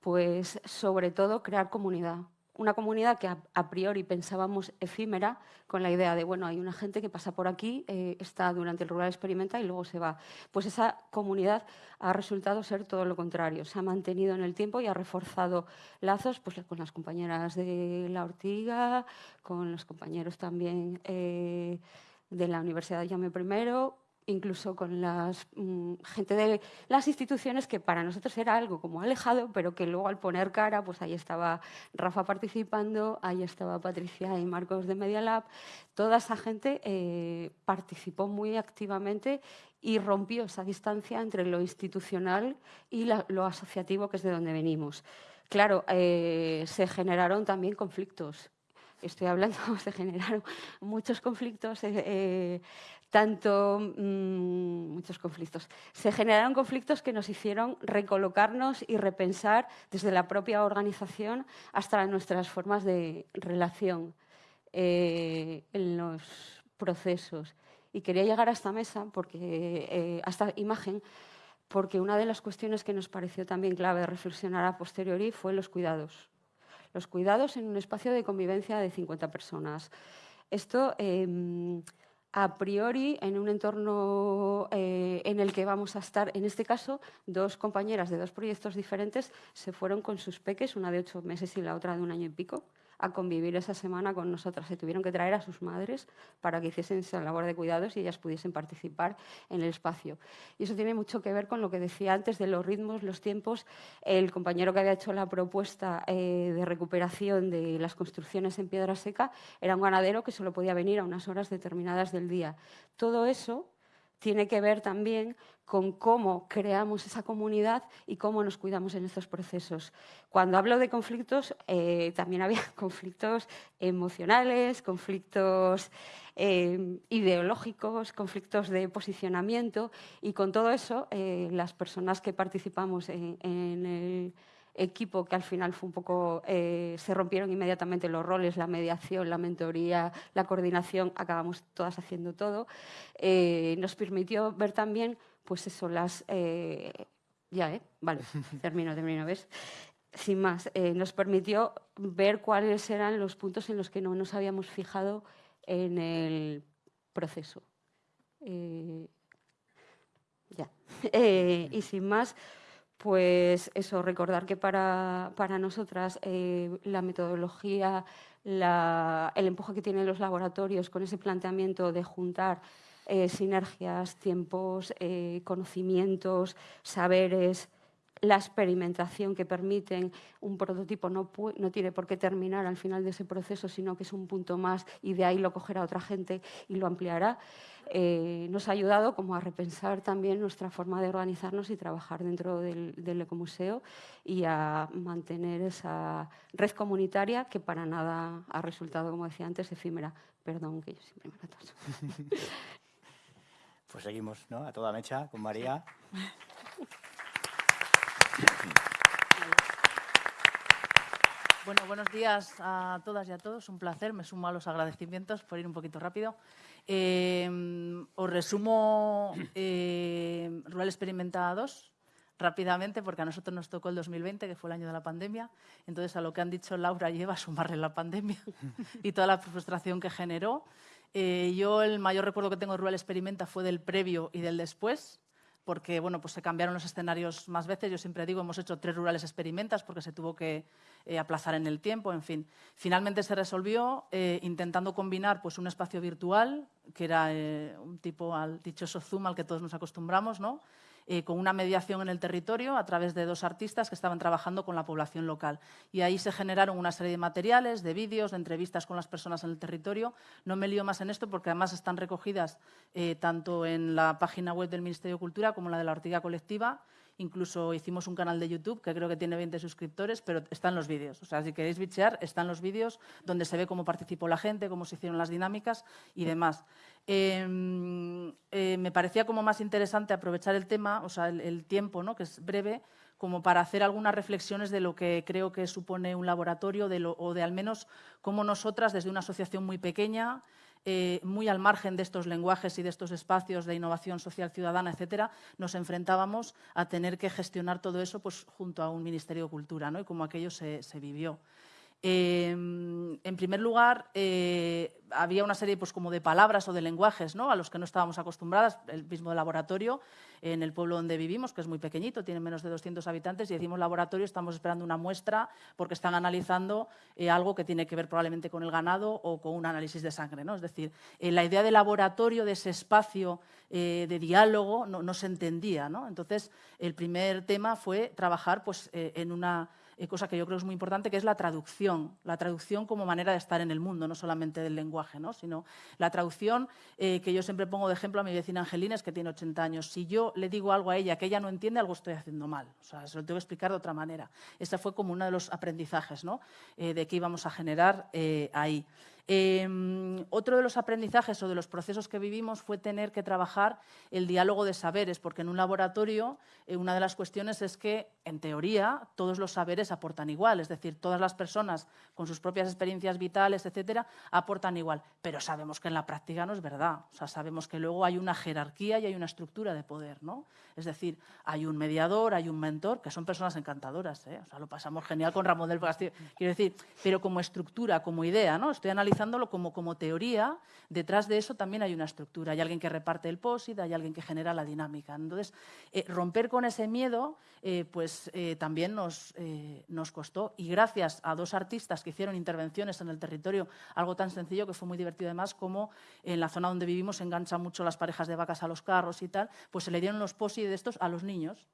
Pues sobre todo crear comunidad, una comunidad que a, priori pensábamos efímera, con la idea de, bueno, hay una gente que pasa por aquí, eh, está durante el rural experimenta y luego se va. Pues esa comunidad ha resultado ser todo lo contrario, se ha mantenido en el tiempo y ha reforzado lazos pues, con las compañeras de La Ortiga, con los compañeros también eh, de la Universidad de Llame I, incluso con la mm, gente de las instituciones que para nosotros era algo como alejado, pero que luego al poner cara, pues ahí estaba Rafa participando, ahí estaba Patricia y Marcos de Media Lab, toda esa gente eh, participó muy activamente y rompió esa distancia entre lo institucional y lo asociativo, que es de donde venimos. Claro, eh, se generaron también conflictos estoy hablando, se generaron muchos conflictos, eh, eh, tanto mm, muchos conflictos. Se generaron conflictos que nos hicieron recolocarnos y repensar desde la propia organización hasta nuestras formas de relación eh, en los procesos. Y quería llegar a esta mesa, porque, a esta imagen, porque una de las cuestiones que nos pareció también clave reflexionar a posteriori fue los cuidados los cuidados en un espacio de convivencia de 50 personas. Esto, em, a priori, en un entorno eh, en el que vamos a estar, en este caso, dos compañeras de dos proyectos diferentes se fueron con sus peques, una de ocho meses y la otra de un año y pico a convivir esa semana con nosotras. Se tuvieron que traer a sus madres para que hiciesen esa labor de cuidados y ellas pudiesen participar en el espacio. Y eso tiene mucho que ver con lo que decía antes de los ritmos, los tiempos. El compañero que había hecho la propuesta eh, de recuperación de las construcciones en piedra seca era un ganadero que solo podía venir a unas horas determinadas del día. Todo eso tiene que ver también con cómo creamos esa comunidad y cómo nos cuidamos en estos procesos. Cuando hablo de conflictos, eh, también había conflictos emocionales, conflictos eh, ideológicos, conflictos de posicionamiento y con todo eso eh, las personas que participamos en, equipo que al final fue un poco, eh, se rompieron inmediatamente los roles, la mediación, la mentoría, la coordinación, acabamos todas haciendo todo, eh, nos permitió ver también, pues eso, las... ya, ¿eh? Vale, termino, termino, ¿ves? Sin más, nos permitió ver cuáles eran los puntos en los que no nos habíamos fijado en el proceso. ya. y sin más, pues eso, recordar que para, nosotras eh, la metodología, el empuje que tienen los laboratorios con ese planteamiento de juntar eh, sinergias, tiempos, eh, conocimientos, saberes, la experimentación que permiten un prototipo no, no, tiene por qué terminar al final de ese proceso, sino que es un punto más y de ahí lo cogerá otra gente y lo ampliará. Eh, nos ha ayudado como a repensar también nuestra forma de organizarnos y trabajar dentro del, ecomuseo y a mantener esa red comunitaria que para nada ha resultado, como decía antes, efímera. Perdón, que yo siempre me retraso. Pues seguimos, ¿no? A toda mecha con María. Bueno, buenos días a todas y a todos. Un placer. Me sumo a los agradecimientos por ir un poquito rápido. Eh, os resumo eh, Rural Experimenta 2 rápidamente, porque a nosotros nos tocó el 2020, que fue el año de la pandemia. Entonces, a lo que han dicho Laura lleva a sumarle la pandemia y toda la frustración que generó. Eh, yo el mayor recuerdo que tengo de Rural Experimenta fue del previo y del después porque bueno, pues se cambiaron los escenarios más veces. Yo siempre digo, hemos hecho tres rurales experimentas porque se tuvo que eh, aplazar en el tiempo, en fin. Finalmente se resolvió eh, intentando combinar pues, un espacio virtual, que era eh, un tipo al dichoso Zoom al que todos nos acostumbramos, ¿no? Eh, con una mediación en el territorio a través de dos artistas que estaban trabajando con la población local. Y ahí se generaron una serie de materiales, de vídeos, de entrevistas con las personas en el territorio. No me lío más en esto porque además están recogidas eh, tanto en la página web del Ministerio de Cultura como en la de la Ortiga Colectiva Incluso hicimos un canal de YouTube que creo que tiene 20 suscriptores, pero están los vídeos. O sea, si queréis bichear, están los vídeos donde se ve cómo participó la gente, cómo se hicieron las dinámicas y demás. Em, eh, me parecía como más interesante aprovechar el tema, o sea, el, tiempo, ¿no? que es breve, como para hacer algunas reflexiones de lo que creo que supone un laboratorio o de al menos cómo nosotras, desde una asociación muy pequeña, eh, muy al margen de estos lenguajes y de estos espacios de innovación social ciudadana, etcétera, nos enfrentábamos a tener que gestionar todo eso pues, junto a un Ministerio de Cultura, ¿no? y cómo aquello se, se vivió. Em, en primer lugar, eh, había una serie pues, como de palabras o de lenguajes ¿no? a los que no estábamos acostumbradas, el mismo laboratorio en el pueblo donde vivimos, que es muy pequeñito, tiene menos de 200 habitantes, y decimos laboratorio, estamos esperando una muestra porque están analizando eh, algo que tiene que ver probablemente con el ganado o con un análisis de sangre. ¿no? Es decir, eh, la idea de laboratorio, de ese espacio de diálogo, no, no, se entendía. ¿no? Entonces, el primer tema fue trabajar pues, en una cosa que yo creo es muy importante, que es la traducción, la traducción como manera de estar en el mundo, no solamente del lenguaje, ¿no? sino la traducción eh, que yo siempre pongo de ejemplo a mi vecina Angelina, es que tiene 80 años. Si yo le digo algo a ella que ella no entiende, algo estoy haciendo mal. O sea, se lo tengo que explicar de otra manera. Ese fue como uno de los aprendizajes ¿no? Eh, de que íbamos a generar ahí. Em, otro de los aprendizajes o de los procesos que vivimos fue tener que trabajar el diálogo de saberes, porque en un laboratorio eh, una de las cuestiones es que, en teoría, todos los saberes aportan igual, es decir, todas las personas con sus propias experiencias vitales, etcétera, aportan igual, pero sabemos que en la práctica no es verdad, o sea, sabemos que luego hay una jerarquía y hay una estructura de poder, ¿no? Es decir, hay un mediador, hay un mentor, que son personas encantadoras, ¿eh? o sea, lo pasamos genial con Ramón del Castillo, quiero decir, pero como estructura, como idea, ¿no? Estoy analizando como, como teoría, detrás de eso también hay una estructura. Hay alguien que reparte el POSIT, hay alguien que genera la dinámica. Entonces, eh, romper con ese miedo eh, pues, también nos, nos costó. Y gracias a dos artistas que hicieron intervenciones en el territorio, algo tan sencillo que fue muy divertido además, como en la zona donde vivimos enganchan mucho las parejas de vacas a los carros y tal, pues se le dieron los POSIT de estos a los niños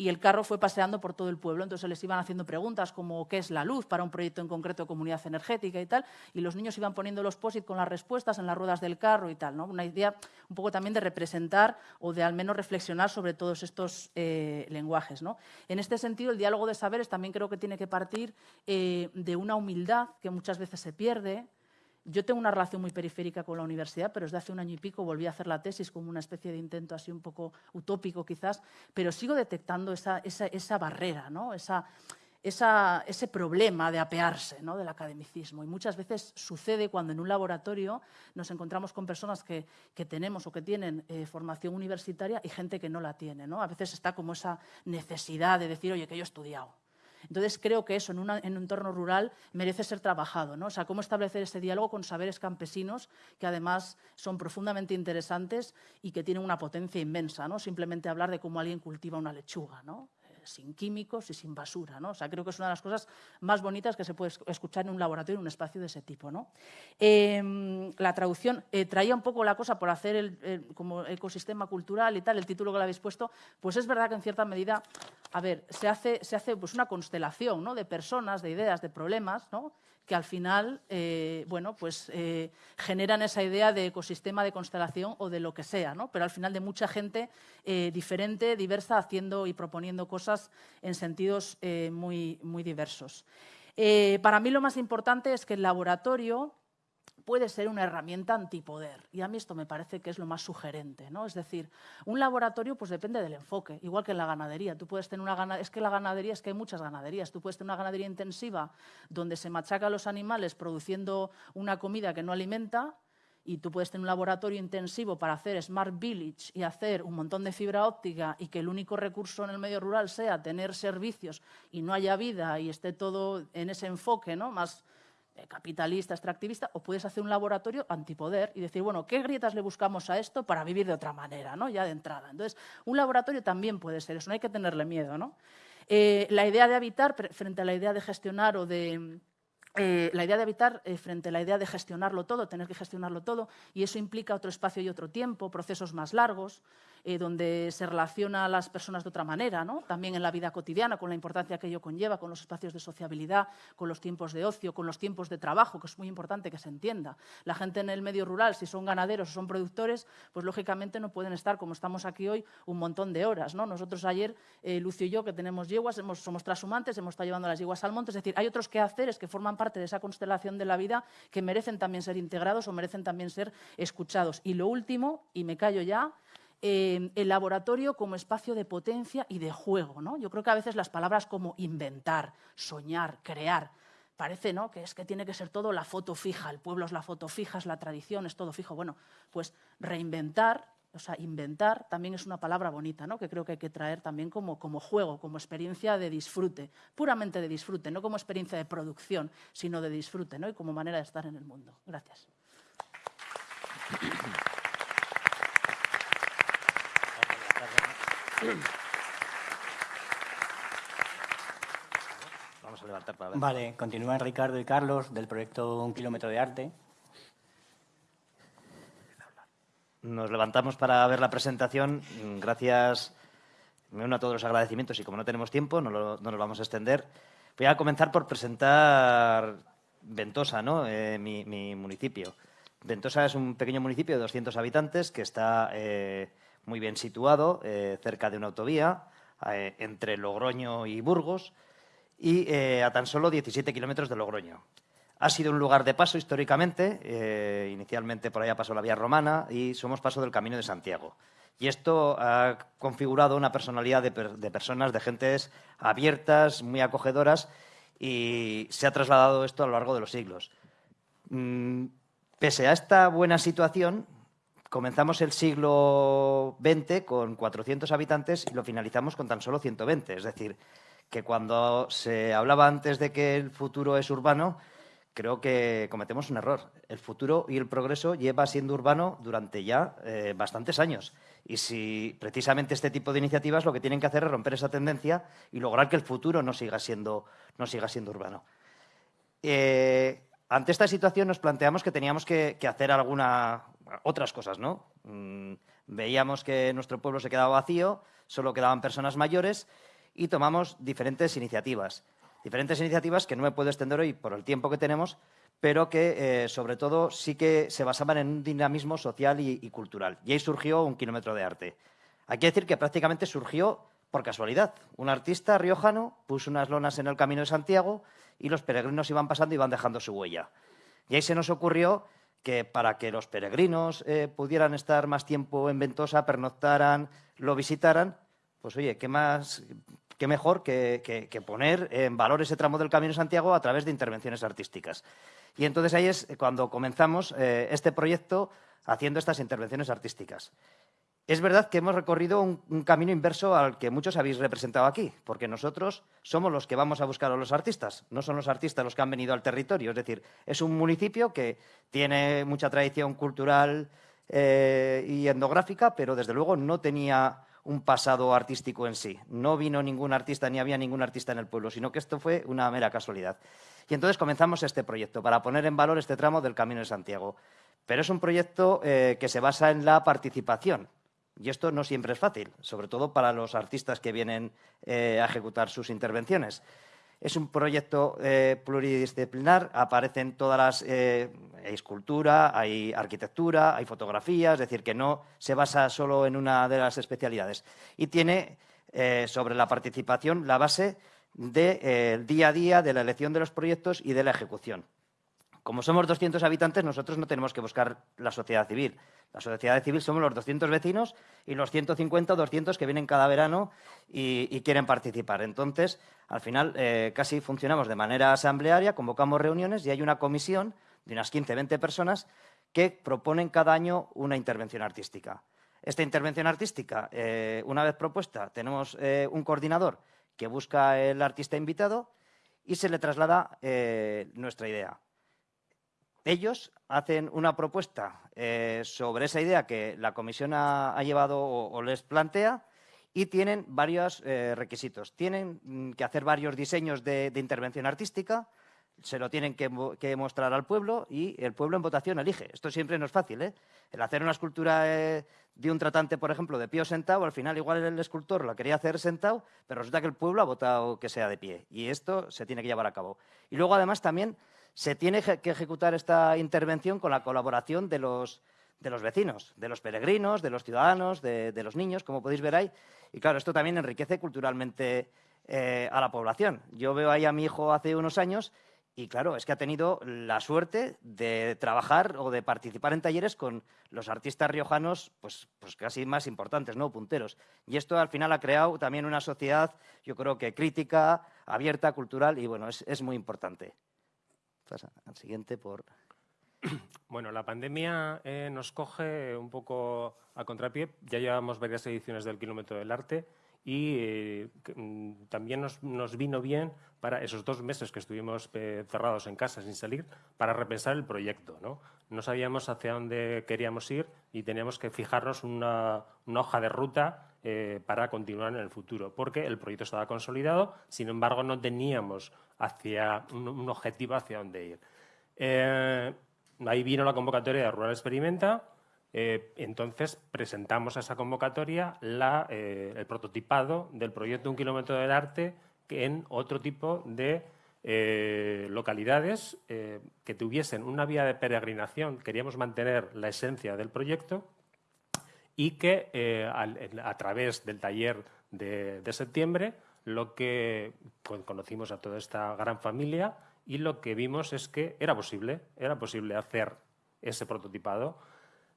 y el carro fue paseando por todo el pueblo. Entonces les iban haciendo preguntas como qué es la luz para un proyecto en concreto de comunidad energética y tal, y los niños iban poniendo los POSIT con las respuestas en las ruedas del carro y tal. ¿no? Una idea un poco también de representar o de al menos reflexionar sobre todos estos eh, lenguajes. ¿no? En este sentido, el diálogo de saberes también creo que tiene que partir eh, de una humildad que muchas veces se pierde, yo tengo una relación muy periférica con la universidad, pero desde hace un año y pico volví a hacer la tesis como una especie de intento así un poco utópico quizás, pero sigo detectando esa, esa, esa barrera, ¿no? esa, ese problema de apearse ¿no? del academicismo. Y muchas veces sucede cuando en un laboratorio nos encontramos con personas que, tenemos o que tienen eh, formación universitaria y gente que no la tiene. ¿no? A veces está como esa necesidad de decir, oye, que yo he estudiado. Entonces creo que eso en, un entorno rural merece ser trabajado. ¿no? O sea, cómo establecer ese diálogo con saberes campesinos que además son profundamente interesantes y que tienen una potencia inmensa. ¿no? Simplemente hablar de cómo alguien cultiva una lechuga. ¿no? Sin químicos y sin basura. ¿no? O sea, creo que es una de las cosas más bonitas que se puede escuchar en un laboratorio, en un espacio de ese tipo. ¿no? Em, la traducción eh, traía un poco la cosa por hacer el, como ecosistema cultural y tal, el título que le habéis puesto, pues es verdad que en cierta medida, a ver, se hace, se hace pues una constelación ¿no? de personas, de ideas, de problemas, ¿no? Que al final eh, bueno, pues, eh, generan esa idea de ecosistema de constelación o de lo que sea, ¿no? pero al final de mucha gente eh, diferente, diversa, haciendo y proponiendo cosas en sentidos muy, muy diversos. para mí lo más importante es que el laboratorio puede ser una herramienta antipoder. Y a mí esto me parece que es lo más sugerente. ¿no? Es decir, un laboratorio pues depende del enfoque, igual que en la ganadería. Tú puedes tener una ganadería, es que la ganadería es que hay muchas ganaderías. Tú puedes tener una ganadería intensiva donde se machaca a los animales produciendo una comida que no alimenta y tú puedes tener un laboratorio intensivo para hacer Smart Village y hacer un montón de fibra óptica y que el único recurso en el medio rural sea tener servicios y no haya vida y esté todo en ese enfoque ¿no? más capitalista, extractivista, o puedes hacer un laboratorio antipoder y decir, bueno, ¿qué grietas le buscamos a esto para vivir de otra manera, ¿no? ya de entrada? Entonces, un laboratorio también puede ser eso, no hay que tenerle miedo. ¿no? Eh, la idea de habitar frente a la idea de gestionar o de... Eh, la idea de habitar frente a la idea de gestionarlo todo, tener que gestionarlo todo, y eso implica otro espacio y otro tiempo, procesos más largos, eh, donde se relaciona a las personas de otra manera, ¿no? también en la vida cotidiana, con la importancia que ello conlleva, con los espacios de sociabilidad, con los tiempos de ocio, con los tiempos de trabajo, que es muy importante que se entienda. La gente en el medio rural, si son ganaderos o son productores, pues lógicamente no pueden estar, como estamos aquí hoy, un montón de horas. ¿no? Nosotros ayer, eh, Lucio y yo, que tenemos yeguas, hemos, somos trashumantes, hemos estado llevando las yeguas al monte, es decir, hay otros quehaceres que forman parte de esa constelación de la vida que merecen también ser integrados o merecen también ser escuchados. Y lo último, y me callo ya, el laboratorio como espacio de potencia y de juego. ¿no? Yo creo que a veces las palabras como inventar, soñar, crear, parece ¿no? que es que tiene que ser todo la foto fija, el pueblo es la foto fija, es la tradición, es todo fijo. Bueno, pues reinventar, o sea, inventar también es una palabra bonita, ¿no? que creo que hay que traer también como, como juego, como experiencia de disfrute, puramente de disfrute, no como experiencia de producción, sino de disfrute ¿no? y como manera de estar en el mundo. Gracias. Vamos a levantar para ver. Vale, continúan Ricardo y Carlos del proyecto Un Kilómetro de Arte. Nos levantamos para ver la presentación. Gracias, me uno a todos los agradecimientos y como no tenemos tiempo, no, nos vamos a extender. Voy a comenzar por presentar Ventosa, ¿no? Eh, mi, municipio. Ventosa es un pequeño municipio de 200 habitantes que está eh, muy bien situado, eh, cerca de una autovía, entre Logroño y Burgos, y a tan solo 17 kilómetros de Logroño. Ha sido un lugar de paso históricamente, inicialmente por allá pasó la vía romana y somos paso del Camino de Santiago. Y esto ha configurado una personalidad de, personas, de gentes abiertas, muy acogedoras, y se ha trasladado esto a lo largo de los siglos. Mm, pese a esta buena situación, comenzamos el siglo XX con 400 habitantes y lo finalizamos con tan solo 120. Es decir, que cuando se hablaba antes de que el futuro es urbano, creo que cometemos un error. El futuro y el progreso lleva siendo urbano durante ya eh, bastantes años. Y si precisamente este tipo de iniciativas lo que tienen que hacer es romper esa tendencia y lograr que el futuro no siga siendo, no siga siendo urbano. Eh, ante esta situación nos planteamos que teníamos que, hacer alguna, otras cosas, ¿no? Mm, veíamos que nuestro pueblo se quedaba vacío, solo quedaban personas mayores y tomamos diferentes iniciativas. Diferentes iniciativas que no me puedo extender hoy por el tiempo que tenemos, pero que eh, sobre todo sí que se basaban en un dinamismo social y, cultural. Y ahí surgió un kilómetro de arte. Hay que decir que prácticamente surgió por casualidad. Un artista riojano puso unas lonas en el Camino de Santiago y los peregrinos iban pasando y iban dejando su huella. Y ahí se nos ocurrió que para que los peregrinos eh, pudieran estar más tiempo en Ventosa, pernoctaran, lo visitaran, pues oye, ¿qué más, qué mejor que, poner en valor ese tramo del Camino de Santiago a través de intervenciones artísticas. Y entonces ahí es cuando comenzamos eh, este proyecto haciendo estas intervenciones artísticas. Es verdad que hemos recorrido un, camino inverso al que muchos habéis representado aquí, porque nosotros somos los que vamos a buscar a los artistas, no son los artistas los que han venido al territorio. Es decir, es un municipio que tiene mucha tradición cultural eh, y etnográfica, pero desde luego no tenía un pasado artístico en sí. No vino ningún artista ni había ningún artista en el pueblo, sino que esto fue una mera casualidad. Y entonces comenzamos este proyecto para poner en valor este tramo del Camino de Santiago. Pero es un proyecto eh, que se basa en la participación. Y esto no siempre es fácil, sobre todo para los artistas que vienen eh, a ejecutar sus intervenciones. Es un proyecto eh, pluridisciplinar, aparecen todas las... Eh, hay escultura, hay arquitectura, hay fotografía, es decir, que no se basa solo en una de las especialidades. Y tiene sobre la participación la base del día a día, de la elección de los proyectos y de la ejecución. Como somos 200 habitantes, nosotros no tenemos que buscar la sociedad civil. La sociedad civil somos los 200 vecinos y los 150 o 200 que vienen cada verano y, quieren participar. Entonces, al final, eh, casi funcionamos de manera asamblearia, convocamos reuniones y hay una comisión de unas 15, 20 personas que proponen cada año una intervención artística. Esta intervención artística, eh, una vez propuesta, tenemos eh, un coordinador que busca el artista invitado y se le traslada nuestra idea. Ellos hacen una propuesta eh, sobre esa idea que la comisión ha, llevado o, les plantea y tienen varios eh, requisitos. Tienen mm, que hacer varios diseños de, intervención artística, se lo tienen que, mostrar al pueblo y el pueblo en votación elige. Esto siempre no es fácil. ¿eh? El hacer una escultura de un tratante, por ejemplo, de pie o sentado, al final igual el escultor la quería hacer sentado, pero resulta que el pueblo ha votado que sea de pie. Y esto se tiene que llevar a cabo. Y luego, además, también se tiene que ejecutar esta intervención con la colaboración de los, vecinos, de los peregrinos, de los ciudadanos, de, los niños, como podéis ver ahí. Y claro, esto también enriquece culturalmente eh, a la población. Yo veo ahí a mi hijo hace unos años y claro, es que ha tenido la suerte de trabajar o de participar en talleres con los artistas riojanos, pues, pues casi más importantes, ¿no? Punteros. Y esto al final ha creado también una sociedad, yo creo que crítica, abierta, cultural, y bueno, es muy importante al siguiente por... Bueno, la pandemia eh, nos coge un poco a contrapié. Ya llevamos varias ediciones del Kilómetro del Arte y eh, mm, también nos, vino bien para esos dos meses que estuvimos eh, cerrados en casa sin salir para repensar el proyecto. ¿no? no sabíamos hacia dónde queríamos ir y teníamos que fijarnos una, una hoja de ruta para continuar en el futuro, porque el proyecto estaba consolidado, sin embargo no teníamos hacia un, objetivo hacia dónde ir. Eh, ahí vino la convocatoria de Rural Experimenta, eh, entonces presentamos a esa convocatoria eh, el prototipado del proyecto Un kilómetro del arte en otro tipo de localidades que tuviesen una vía de peregrinación. Queríamos mantener la esencia del proyecto y que a, través del taller de septiembre lo que pues, conocimos a toda esta gran familia y lo que vimos es que era posible, era posible hacer ese prototipado.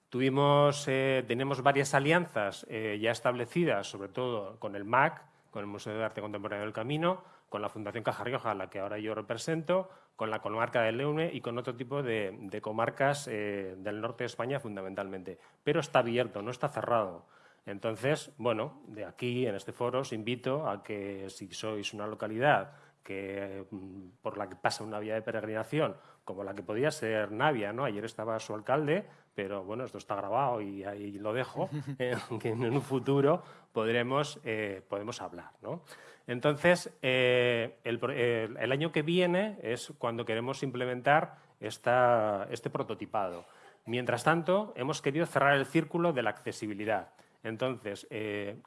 Tuvimos, eh, tenemos varias alianzas eh, ya establecidas, sobre todo con el MAC, con el Museo de Arte Contemporáneo del Camino, con la Fundación Caja Rioja, la que ahora yo represento, con la comarca del Leune y con otro tipo de, comarcas eh, del norte de España fundamentalmente. Pero está abierto, no está cerrado. Entonces, bueno, de aquí, en este foro, os invito a que si sois una localidad que, mm, por la que pasa una vía de peregrinación, como la que podía ser Navia, ¿no? Ayer estaba su alcalde, pero bueno, esto está grabado y ahí lo dejo, eh, que en un futuro podremos, eh, podemos hablar, ¿no? Entonces, eh, el, año que viene es cuando queremos implementar este prototipado. Mientras tanto, hemos querido cerrar el círculo de la accesibilidad. Entonces,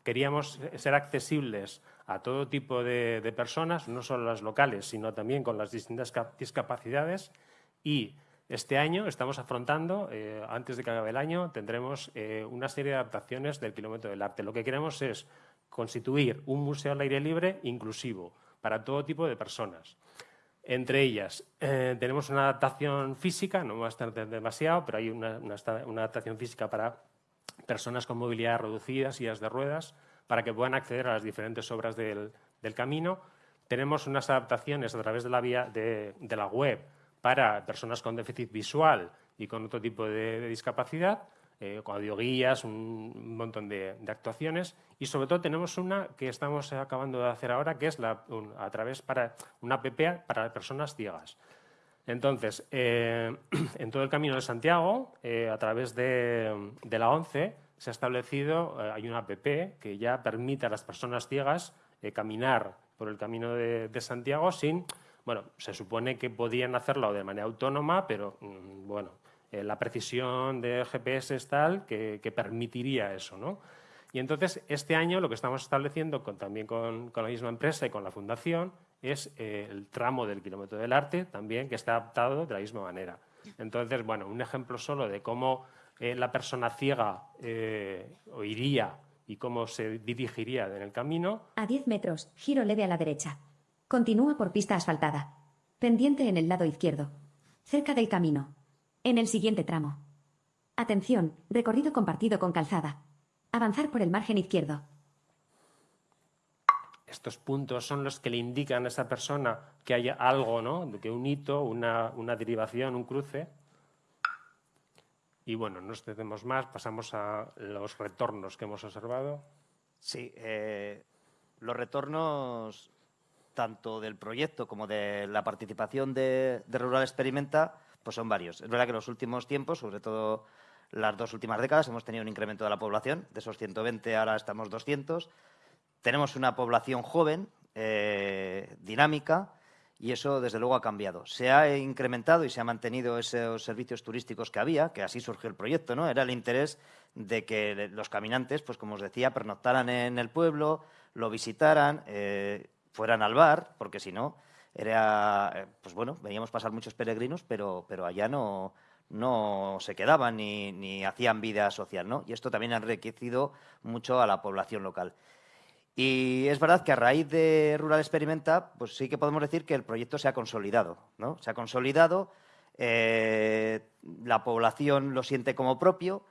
queríamos ser accesibles a todo tipo de, personas, no solo las locales, sino también con las distintas discapacidades. Y este año estamos afrontando, eh, antes de que acabe el año, tendremos eh, una serie de adaptaciones del Kilómetro del Arte. Lo que queremos es constituir un museo al aire libre inclusivo para todo tipo de personas. Entre ellas, tenemos una adaptación física, no va a estar demasiado, pero hay una adaptación física para personas con movilidad reducida, sillas de ruedas, para que puedan acceder a las diferentes obras del, camino. Tenemos unas adaptaciones a través de la, vía de, la web para personas con déficit visual y con otro tipo de, discapacidad, eh, con audioguías, un montón de, actuaciones y sobre todo tenemos una que estamos acabando de hacer ahora que es la, a través para una app para personas ciegas. Entonces, eh, en todo el Camino de Santiago, eh, a través de, la ONCE, se ha establecido, eh, hay una app que ya permite a las personas ciegas caminar por el Camino de, Santiago sin, bueno, se supone que podían hacerlo de manera autónoma, pero mm, bueno, la precisión de GPS es tal que, permitiría eso, ¿no? Y entonces, este año lo que estamos estableciendo también con, con la misma empresa y con la Fundación es eh, el tramo del kilómetro del arte también que está adaptado de la misma manera. Entonces, bueno, un ejemplo solo de cómo eh, la persona ciega eh, oiría y cómo se dirigiría en el camino. A 10 metros, giro leve a la derecha. Continúa por pista asfaltada. Pendiente en el lado izquierdo. Cerca del camino. En el siguiente tramo. Atención, recorrido compartido con calzada. Avanzar por el margen izquierdo. Estos puntos son los que le indican a esa persona que hay algo, ¿no? que un hito, una, derivación, un cruce. Y bueno, no extendemos más, pasamos a los retornos que hemos observado. Sí, eh, los retornos tanto del proyecto como de la participación de, Rural Experimenta pues son varios. Es verdad que en los últimos tiempos, sobre todo las dos últimas décadas, hemos tenido un incremento de la población. De esos 120 ahora estamos 200. Tenemos una población joven, eh, dinámica, y eso desde luego ha cambiado. Se ha incrementado y se ha mantenido esos servicios turísticos que había, que así surgió el proyecto, ¿no? Era el interés de que los caminantes, pues como os decía, pernoctaran en el pueblo, lo visitaran, eh, fueran al bar, porque si no, era, eh, pues bueno, veníamos pasar muchos peregrinos, pero, pero allá no, no se quedaban ni, ni hacían vida social, ¿no? Y esto también ha enriquecido mucho a la población local. Y es verdad que a raíz de Rural Experimenta, pues sí que podemos decir que el proyecto se ha consolidado, ¿no? Se ha consolidado, eh, la población lo siente como propio.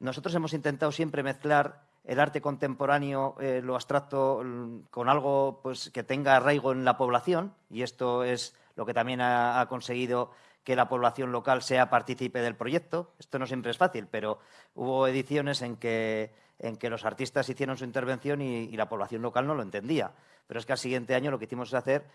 Nosotros hemos intentado siempre mezclar el arte contemporáneo, eh, lo abstracto, con algo pues, que tenga arraigo en la población, y esto es lo que también ha conseguido que la población local sea partícipe del proyecto. Esto no siempre es fácil, pero hubo ediciones en que en que los artistas hicieron su intervención y, la población local no lo entendía. Pero es que al siguiente año lo que hicimos es hacer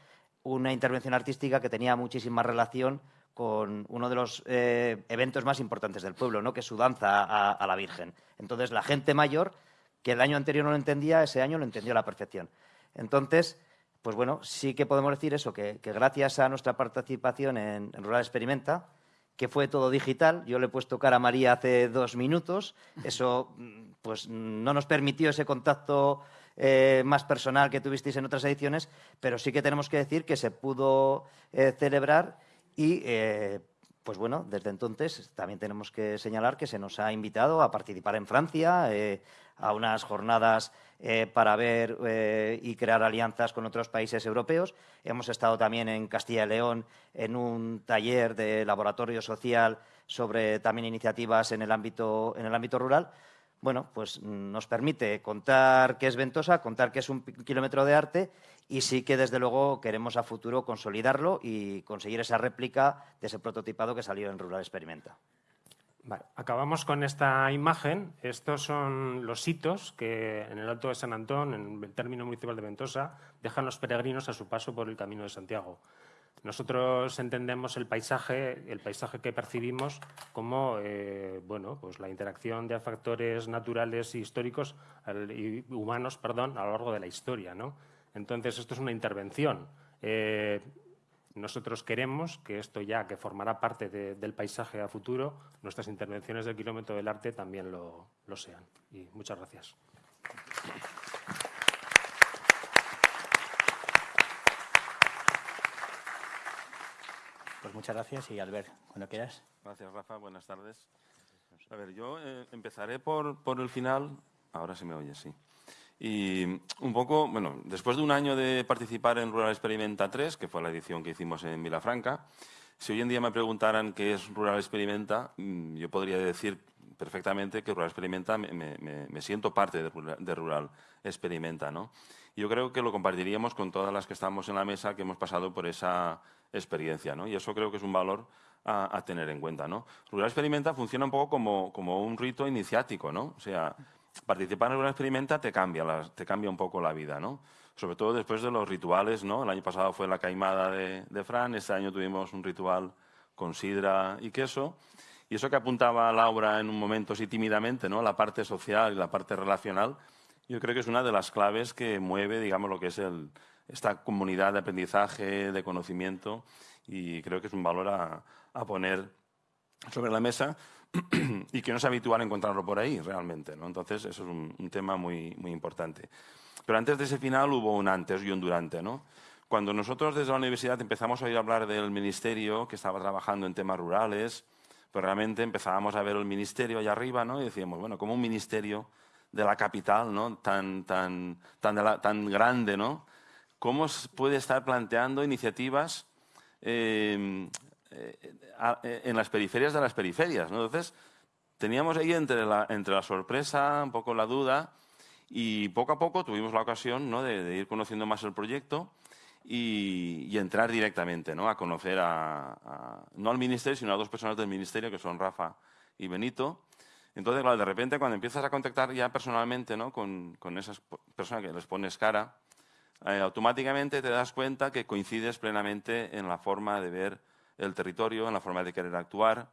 una intervención artística que tenía muchísima relación con uno de los eh, eventos más importantes del pueblo, ¿no? que es su danza a, la Virgen. Entonces, la gente mayor, que el año anterior no lo entendía, ese año lo entendió a la perfección. Entonces, pues bueno, sí que podemos decir eso, que, gracias a nuestra participación en Rural Experimenta, que fue todo digital. Yo le he puesto cara a María hace dos minutos. Eso pues, no nos permitió ese contacto eh, más personal que tuvisteis en otras ediciones, pero sí que tenemos que decir que se pudo eh, celebrar y, eh, pues bueno, desde entonces también tenemos que señalar que se nos ha invitado a participar en Francia, a unas jornadas eh, para ver eh, y crear alianzas con otros países europeos. Hemos estado también en Castilla y León en un taller de laboratorio social sobre también iniciativas en el ámbito, en el ámbito rural. Bueno, pues nos permite contar qué es Ventosa, contar qué es un kilómetro de arte y sí que desde luego queremos a futuro consolidarlo y conseguir esa réplica de ese prototipado que salió en Rural Experimenta acabamos con esta imagen. Estos son los hitos que en el Alto de San Antón, en el término municipal de Ventosa, dejan los peregrinos a su paso por el Camino de Santiago. Nosotros entendemos el paisaje, el paisaje que percibimos como eh, bueno, pues la interacción de factores naturales y históricos y humanos perdón, a lo largo de la historia. ¿no? Entonces, esto es una intervención. Eh, nosotros queremos que esto ya, que formará parte del paisaje a futuro, nuestras intervenciones del kilómetro del arte también lo, sean. Y muchas gracias. Pues muchas gracias y Albert, cuando quieras. Gracias, Rafa. Buenas tardes. A ver, yo eh, empezaré por, por el final. Ahora se me oye, sí. Y un poco, bueno, después de un año de participar en Rural Experimenta 3, que fue la edición que hicimos en Vilafranca, si hoy en día me preguntaran qué es Rural Experimenta, mm, yo podría decir perfectamente que Rural Experimenta, me, siento parte de Rural, Experimenta. ¿no? Yo creo que lo compartiríamos con todas las que estamos en la mesa que hemos pasado por esa experiencia. ¿no? Y eso creo que es un valor a, tener en cuenta. ¿no? Rural Experimenta funciona un poco como, como un rito iniciático. ¿no? O sea, participar en Rural Experimenta te cambia, te cambia un poco la vida. ¿no? Sobre todo después de los rituales. ¿no? El año pasado fue la caimada de, de Fran, este año tuvimos un ritual con sidra y queso. Y eso que apuntaba Laura en un momento así tímidamente, ¿no? la parte social y la parte relacional, yo creo que es una de las claves que mueve, digamos, lo que es esta comunidad de aprendizaje, de conocimiento, y creo que es un valor a poner sobre la mesa y que no es habitual encontrarlo por ahí realmente. ¿no? Entonces, eso es un, tema muy, muy importante. Pero antes de ese final hubo un antes y un durante. ¿no? Cuando nosotros desde la universidad empezamos a oír hablar del ministerio que estaba trabajando en temas rurales, pues realmente empezábamos a ver el ministerio allá arriba ¿no? y decíamos, bueno, como un ministerio de la capital ¿no? tan, tan, tan, tan grande, ¿no? ¿cómo puede estar planteando iniciativas eh, en las periferias de las periferias? ¿no? Entonces, teníamos ahí entre la, entre la sorpresa, un poco la duda, y poco a poco tuvimos la ocasión ¿no? de, de ir conociendo más el proyecto y, entrar directamente, ¿no? A conocer a, no al ministerio, sino a dos personas del ministerio, que son Rafa y Benito. Entonces, claro, de repente cuando empiezas a contactar ya personalmente ¿no? con, con esas personas que les pones cara, eh, automáticamente te das cuenta que coincides plenamente en la forma de ver el territorio, en la forma de querer actuar.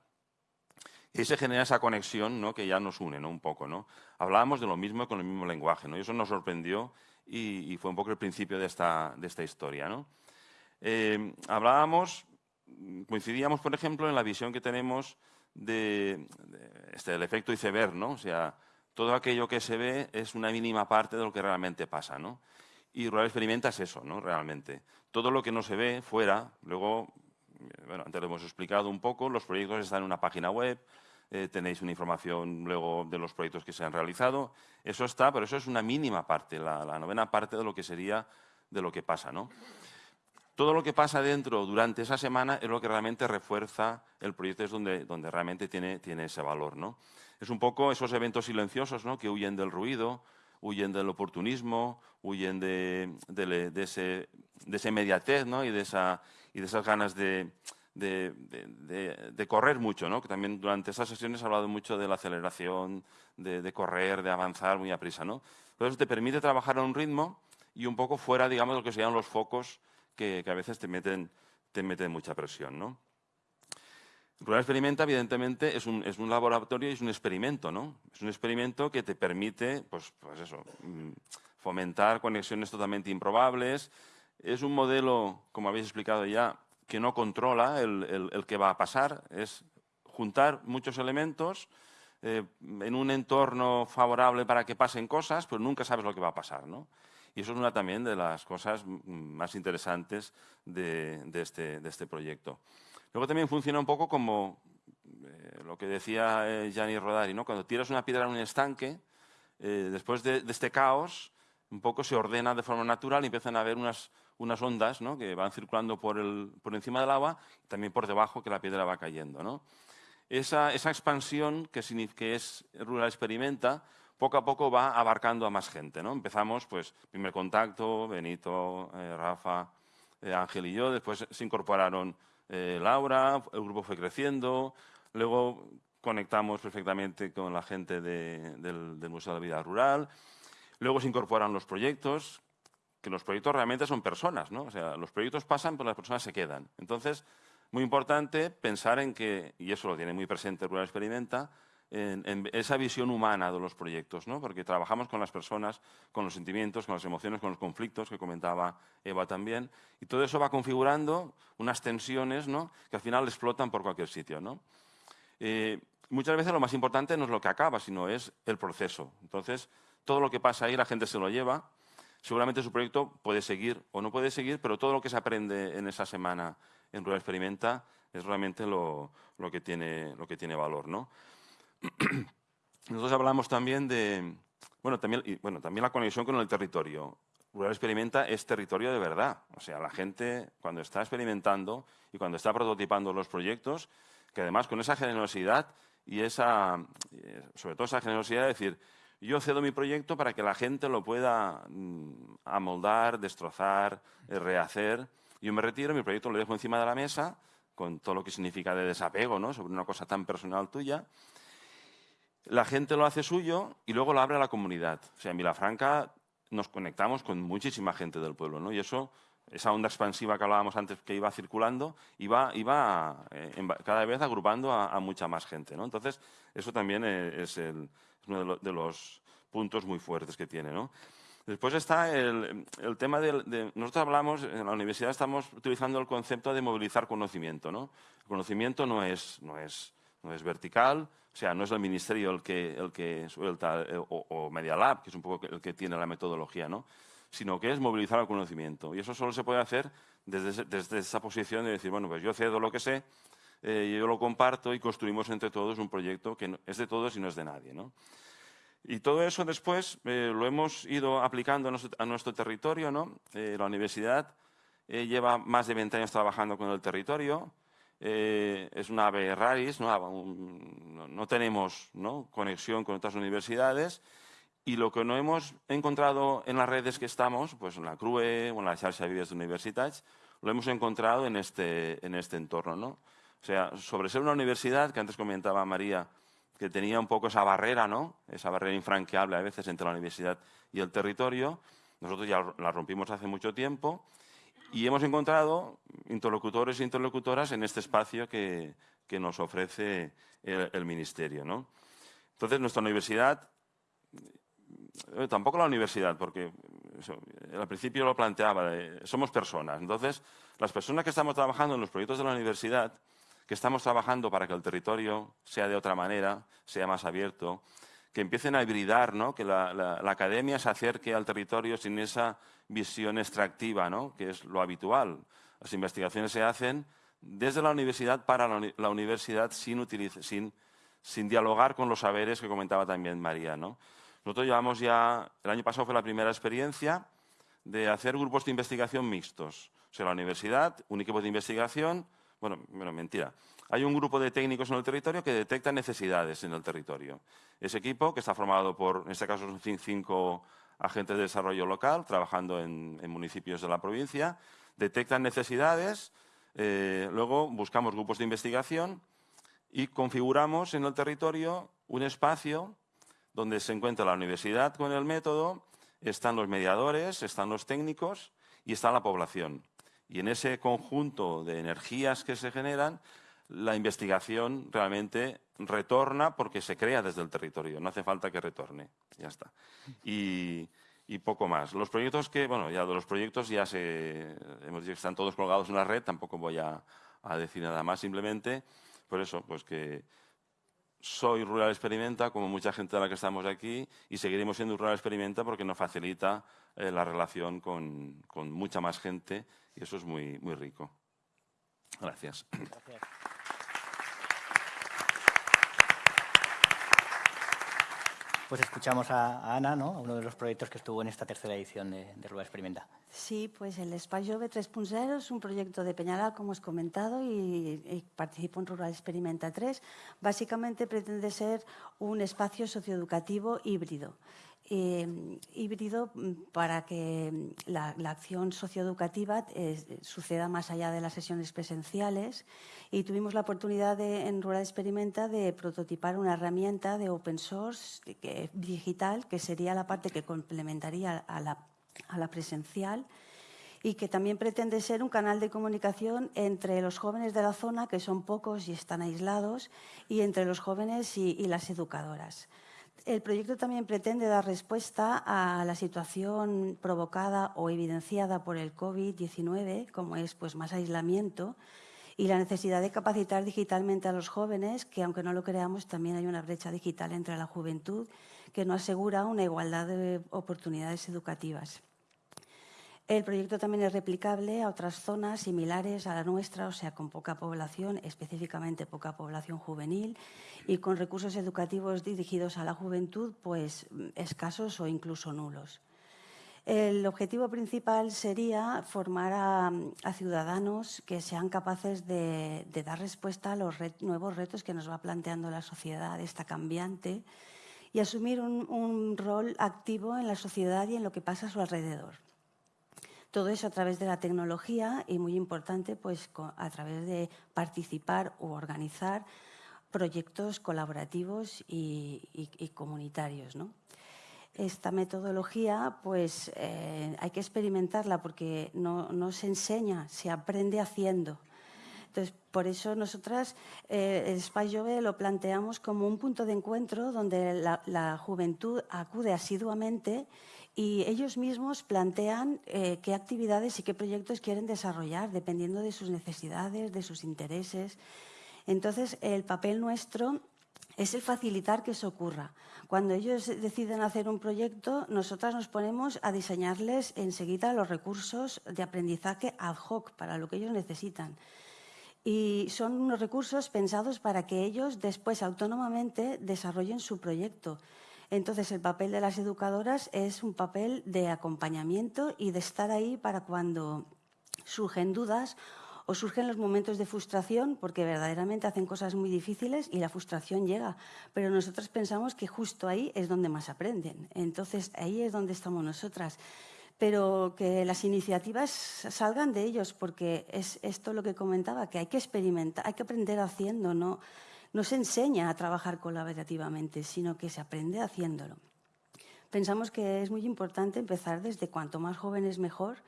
Y se genera esa conexión ¿no? que ya nos une ¿no? un poco. ¿no? Hablábamos de lo mismo con el mismo lenguaje. ¿no? Y eso nos sorprendió y, fue un poco el principio de esta, historia. Eh, hablábamos, coincidíamos, por ejemplo, en la visión que tenemos de, este, del efecto iceberg, ¿no? O sea, todo aquello que se ve es una mínima parte de lo que realmente pasa. Y Rural Experimenta es eso, ¿no? Realmente. Todo lo que no se ve fuera, luego, bueno, antes lo hemos explicado un poco, los proyectos están en una página web, eh, tenéis una información luego de los proyectos que se han realizado. Eso está, pero eso es una mínima parte, la, novena parte de lo que sería de lo que pasa. ¿no? Todo lo que pasa dentro durante esa semana es lo que realmente refuerza el proyecto, es donde, donde realmente tiene, tiene ese valor. ¿no? Es un poco esos eventos silenciosos ¿no? que huyen del ruido, huyen del oportunismo, huyen de, ese, de ese inmediatez y, de esa, y de esas ganas de, correr mucho, ¿no? que también durante esas sesiones he hablado mucho de la aceleración, de, correr, de avanzar muy a prisa. ¿no? Entonces te permite trabajar a un ritmo y un poco fuera, digamos, de lo que serían los focos que, a veces te meten, te meten mucha presión. ¿no? Rural Experimenta, evidentemente, es un, es un, laboratorio y es un experimento, ¿no? Es un experimento que te permite, pues, pues eso, mm, fomentar conexiones totalmente improbables. Es un modelo, como habéis explicado ya, que no controla el, el, que va a pasar, es juntar muchos elementos eh, en un entorno favorable para que pasen cosas, pero nunca sabes lo que va a pasar. ¿no? Y eso es una también de las cosas más interesantes de, de, este, de este, proyecto. Luego también funciona un poco como eh, lo que decía eh, Gianni Rodari, ¿no? cuando tiras una piedra en un estanque, después de, de, este caos, un poco se ordena de forma natural y empiezan a haber unas, unas ondas ¿no? que van circulando por, el, por encima del agua y también por debajo que la piedra va cayendo. ¿no? Esa, esa, expansión que, que, es Rural Experimenta, poco a poco va abarcando a más gente. ¿no? Empezamos, pues, primer contacto, Benito, eh, Rafa, eh, Ángel y yo, después se incorporaron eh, Laura, el grupo fue creciendo, luego conectamos perfectamente con la gente del, del Museo de la Vida Rural, luego se incorporan los proyectos, que los proyectos realmente son personas, ¿no? O sea, los proyectos pasan, pero las personas se quedan. Entonces, muy importante pensar en que, y eso lo tiene muy presente Rural Experimenta, en, esa visión humana de los proyectos, ¿no? porque trabajamos con las personas, con los sentimientos, con las emociones, con los conflictos que comentaba Eva también, y todo eso va configurando unas tensiones ¿no? que al final explotan por cualquier sitio. ¿no? Eh, muchas veces lo más importante no es lo que acaba, sino es el proceso. Entonces, todo lo que pasa ahí la gente se lo lleva, seguramente su proyecto puede seguir o no puede seguir, pero todo lo que se aprende en esa semana en Rural Experimenta es realmente lo, que, tiene, lo que tiene valor. ¿no? Nosotros hablamos también de, bueno también, bueno, también la conexión con el territorio. Rural Experimenta es territorio de verdad. O sea, la gente cuando está experimentando y cuando está prototipando los proyectos, que además con esa generosidad y esa, eh, sobre todo esa generosidad de decir, yo cedo mi proyecto para que la gente lo pueda mm, amoldar, destrozar, eh, rehacer. Yo me retiro, mi proyecto lo dejo encima de la mesa, con todo lo que significa de desapego, ¿no? Sobre una cosa tan personal tuya. La gente lo hace suyo y luego lo abre a la comunidad. O sea, en Vilafranca nos conectamos con muchísima gente del pueblo, ¿no? Y eso, esa onda expansiva que hablábamos antes que iba circulando, iba, iba eh, cada vez agrupando a, mucha más gente, ¿no? Entonces, eso también eh, es, uno de, los puntos muy fuertes que tiene, ¿no? Después está el, tema de, Nosotros hablamos, en la universidad estamos utilizando el concepto de movilizar conocimiento, ¿no? El conocimiento no es, no es, no es vertical, sea, no es el ministerio el que, el que suelta, eh, o, Media Lab, que es un poco el que tiene la metodología, ¿no? sino que es movilizar el conocimiento. Y eso solo se puede hacer desde, desde esa posición de decir, bueno, pues yo cedo lo que sé, eh, yo lo comparto y construimos entre todos un proyecto que es de todos y no es de nadie. ¿no? Y todo eso después eh, lo hemos ido aplicando a nuestro, territorio. ¿no? la universidad lleva más de 20 años trabajando con el territorio. Eh, es una ave raris, no, tenemos conexión con otras universidades y lo que no hemos encontrado en las redes que estamos, pues en la CRUE o en la Xarxa de Universitats, lo hemos encontrado en este, en este entorno. ¿no? O sea, sobre ser una universidad, que antes comentaba María, que tenía un poco esa barrera, ¿no? esa barrera infranqueable a veces entre la universidad y el territorio, nosotros ya la rompimos hace mucho tiempo y hemos encontrado interlocutores e interlocutoras en este espacio que, que nos ofrece el, Ministerio. ¿no? Entonces, nuestra universidad, eh, tampoco la universidad, porque al principio lo planteaba, somos personas. Entonces, las personas que estamos trabajando en los proyectos de la universidad, que estamos trabajando para que el territorio sea de otra manera, sea más abierto, que empiecen a hibridar, ¿no? que la, academia se acerque al territorio sin esa visión extractiva, ¿no? que es lo habitual. Las investigaciones se hacen desde la universidad para la, universidad sin, dialogar con los saberes que comentaba también María. ¿no? Nosotros llevamos ya, el año pasado fue la primera experiencia de hacer grupos de investigación mixtos. O sea, la universidad, un equipo de investigación, bueno, bueno mentira, hay un grupo de técnicos en el territorio que detectan necesidades en el territorio. Ese equipo, que está formado por, en este caso, cinco agentes de desarrollo local, trabajando en, municipios de la provincia, detectan necesidades, eh, luego buscamos grupos de investigación y configuramos en el territorio un espacio donde se encuentra la universidad con el método, están los mediadores, están los técnicos y está la población. Y en ese conjunto de energías que se generan, la investigación realmente retorna porque se crea desde el territorio, no hace falta que retorne, ya está. Y, poco más. Los proyectos que, bueno, ya de los proyectos ya se, hemos dicho que están todos colgados en la red, tampoco voy a, decir nada más, simplemente, por eso, pues que soy Rural Experimenta, como mucha gente de la que estamos aquí, y seguiremos siendo Rural Experimenta porque nos facilita eh, la relación con, mucha más gente y eso es muy, muy rico. Gracias. Gracias. Pues escuchamos a, Ana, ¿no? uno de los proyectos que estuvo en esta tercera edición de, Rueda Experimenta. Sí, pues el Espacio B3.0 es un proyecto de Peñalá, como os comentado, y, y participo en Rural Experimenta 3. Básicamente pretende ser un espacio socioeducativo híbrido. Em, híbrido mm, para que mm, la, acción socioeducativa eh, suceda más allá de las sesiones presenciales y tuvimos la oportunidad de, en Rural Experimenta de prototipar una herramienta de open source digital que sería la parte que complementaría a la presencial y que también pretende ser un canal de comunicación entre los jóvenes de la zona, que son pocos y están aislados, y entre los jóvenes y las educadoras. El proyecto también pretende dar respuesta a la situación provocada o evidenciada por el COVID-19, como es pues, más aislamiento, y la necesidad de capacitar digitalmente a los jóvenes, que aunque no lo creamos, también hay una brecha digital entre la juventud que no asegura una igualdad de oportunidades educativas. El proyecto también es replicable a otras zonas similares a la nuestra, o sea, con poca población, específicamente poca población juvenil, y con recursos educativos dirigidos a la juventud, pues escasos o incluso nulos. El objetivo principal sería formar a, ciudadanos que sean capaces de, dar respuesta a los nuevos retos que nos va planteando la sociedad, esta cambiante, y asumir un, rol activo en la sociedad y en lo que pasa a su alrededor. Todo eso a través de la tecnología y, muy importante, pues, a través de participar u organizar proyectos colaborativos y, y comunitarios. ¿no? esta metodología pues eh, hay que experimentarla porque no, se enseña, se aprende haciendo. Entonces, por eso nosotras eh, el Spy Jove lo planteamos como un punto de encuentro donde la, juventud acude asiduamente y ellos mismos plantean eh, qué actividades y qué proyectos quieren desarrollar dependiendo de sus necesidades, de sus intereses. Entonces, el papel nuestro es el facilitar que eso ocurra. Cuando ellos deciden hacer un proyecto, nosotras nos ponemos a diseñarles enseguida los recursos de aprendizaje ad hoc para lo que ellos necesitan. Y son unos recursos pensados para que ellos después autónomamente desarrollen su proyecto. Entonces, el papel de las educadoras es un papel de acompañamiento y de estar ahí para cuando surgen dudas o surgen los momentos de frustración porque verdaderamente hacen cosas muy difíciles y la frustración llega. Pero nosotros pensamos que justo ahí es donde más aprenden. Entonces ahí es donde estamos nosotras. Pero que las iniciativas salgan de ellos porque es esto lo que comentaba, que hay que experimentar, hay que aprender haciendo, no, no se enseña a trabajar colaborativamente, sino que se aprende haciéndolo. Pensamos que es muy importante empezar desde cuanto más jóvenes mejor,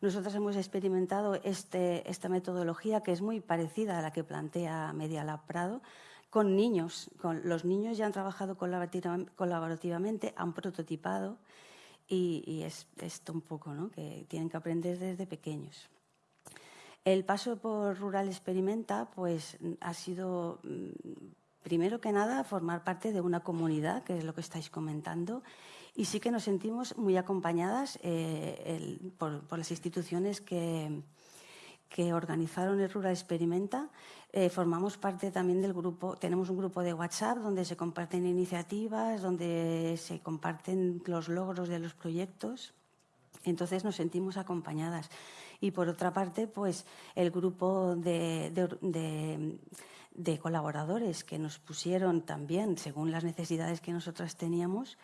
nosotros hemos experimentado este, esta metodología que es muy parecida a la que plantea Media Lab Prado con niños. Con, los niños ya han trabajado colaborativamente, han prototipado y, es esto un poco, ¿no? que tienen que aprender desde pequeños. El paso por Rural Experimenta pues, ha sido, mm, primero que nada, formar parte de una comunidad, que es lo que estáis comentando, y sí que nos sentimos muy acompañadas eh, por, las instituciones que, que, organizaron Rural Experimenta. Eh, formamos parte también del grupo, tenemos un grupo de WhatsApp donde se comparten iniciativas, donde se comparten los logros de los proyectos. Entonces nos sentimos acompañadas. Y por otra parte, pues el grupo de, de, de colaboradores que nos pusieron también, según las necesidades que nosotras teníamos,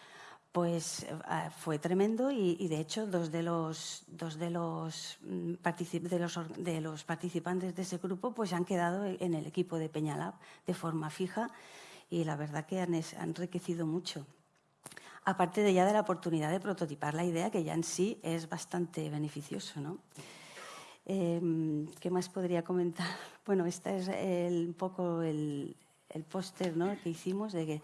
pues eh, fue tremendo y, de hecho dos de los dos de los, mm, de los, de los participantes de ese grupo pues han quedado en el equipo de Peñalab de forma fija y la verdad que han, enriquecido mucho. Aparte de ya de la oportunidad de prototipar la idea, que ya en sí es bastante beneficioso. ¿no? Em, ¿Qué más podría comentar? Bueno, este es un poco el, el póster ¿no? que hicimos de que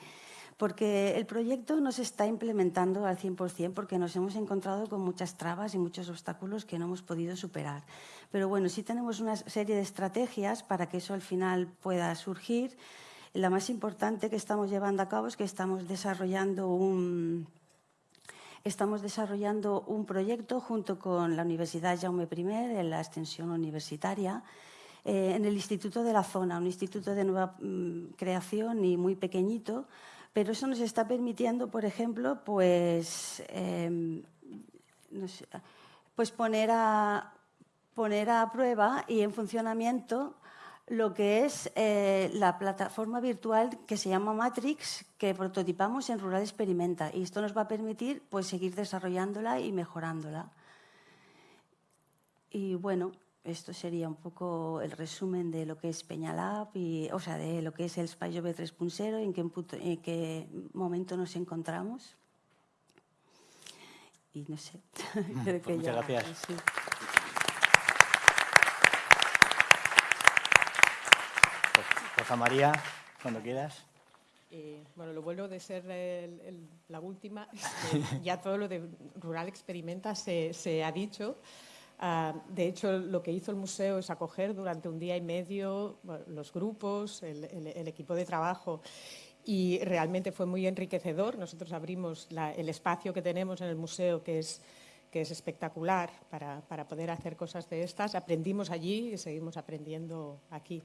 porque el proyecto no se está implementando al 100% porque nos hemos encontrado con muchas trabas y muchos obstáculos que no hemos podido superar. Pero bueno, sí tenemos una serie de estrategias para que eso al final pueda surgir. La más importante que estamos llevando a cabo es que estamos desarrollando un, estamos desarrollando un proyecto junto con la Universidad Jaume I en la extensión universitaria eh, en el Instituto de la Zona, un instituto de nueva mm, creación y muy pequeñito, pero eso nos está permitiendo, por ejemplo, pues, em, pues poner, a, poner a prueba y en funcionamiento lo que es eh, la plataforma virtual que se llama Matrix, que prototipamos en Rural Experimenta. Y esto nos va a permitir pues, seguir desarrollándola y mejorándola. Y bueno, esto sería un poco el resumen de lo que es Peñalab, y, o sea, de lo que es el Spy b 3.0, en qué, en qué momento nos encontramos. Y no sé. Creo pues muchas gracias. Rosa María, cuando quieras. Eh, bueno, lo bueno de ser la última ya todo lo de Rural Experimenta se, se ha dicho. Ah, de hecho, lo que hizo el museo es acoger durante un día y medio los grupos, el, equipo de trabajo y realmente fue muy enriquecedor. Nosotros abrimos el espacio que tenemos en el museo que es, que es espectacular para, para, poder hacer cosas de estas. Aprendimos allí y seguimos aprendiendo aquí.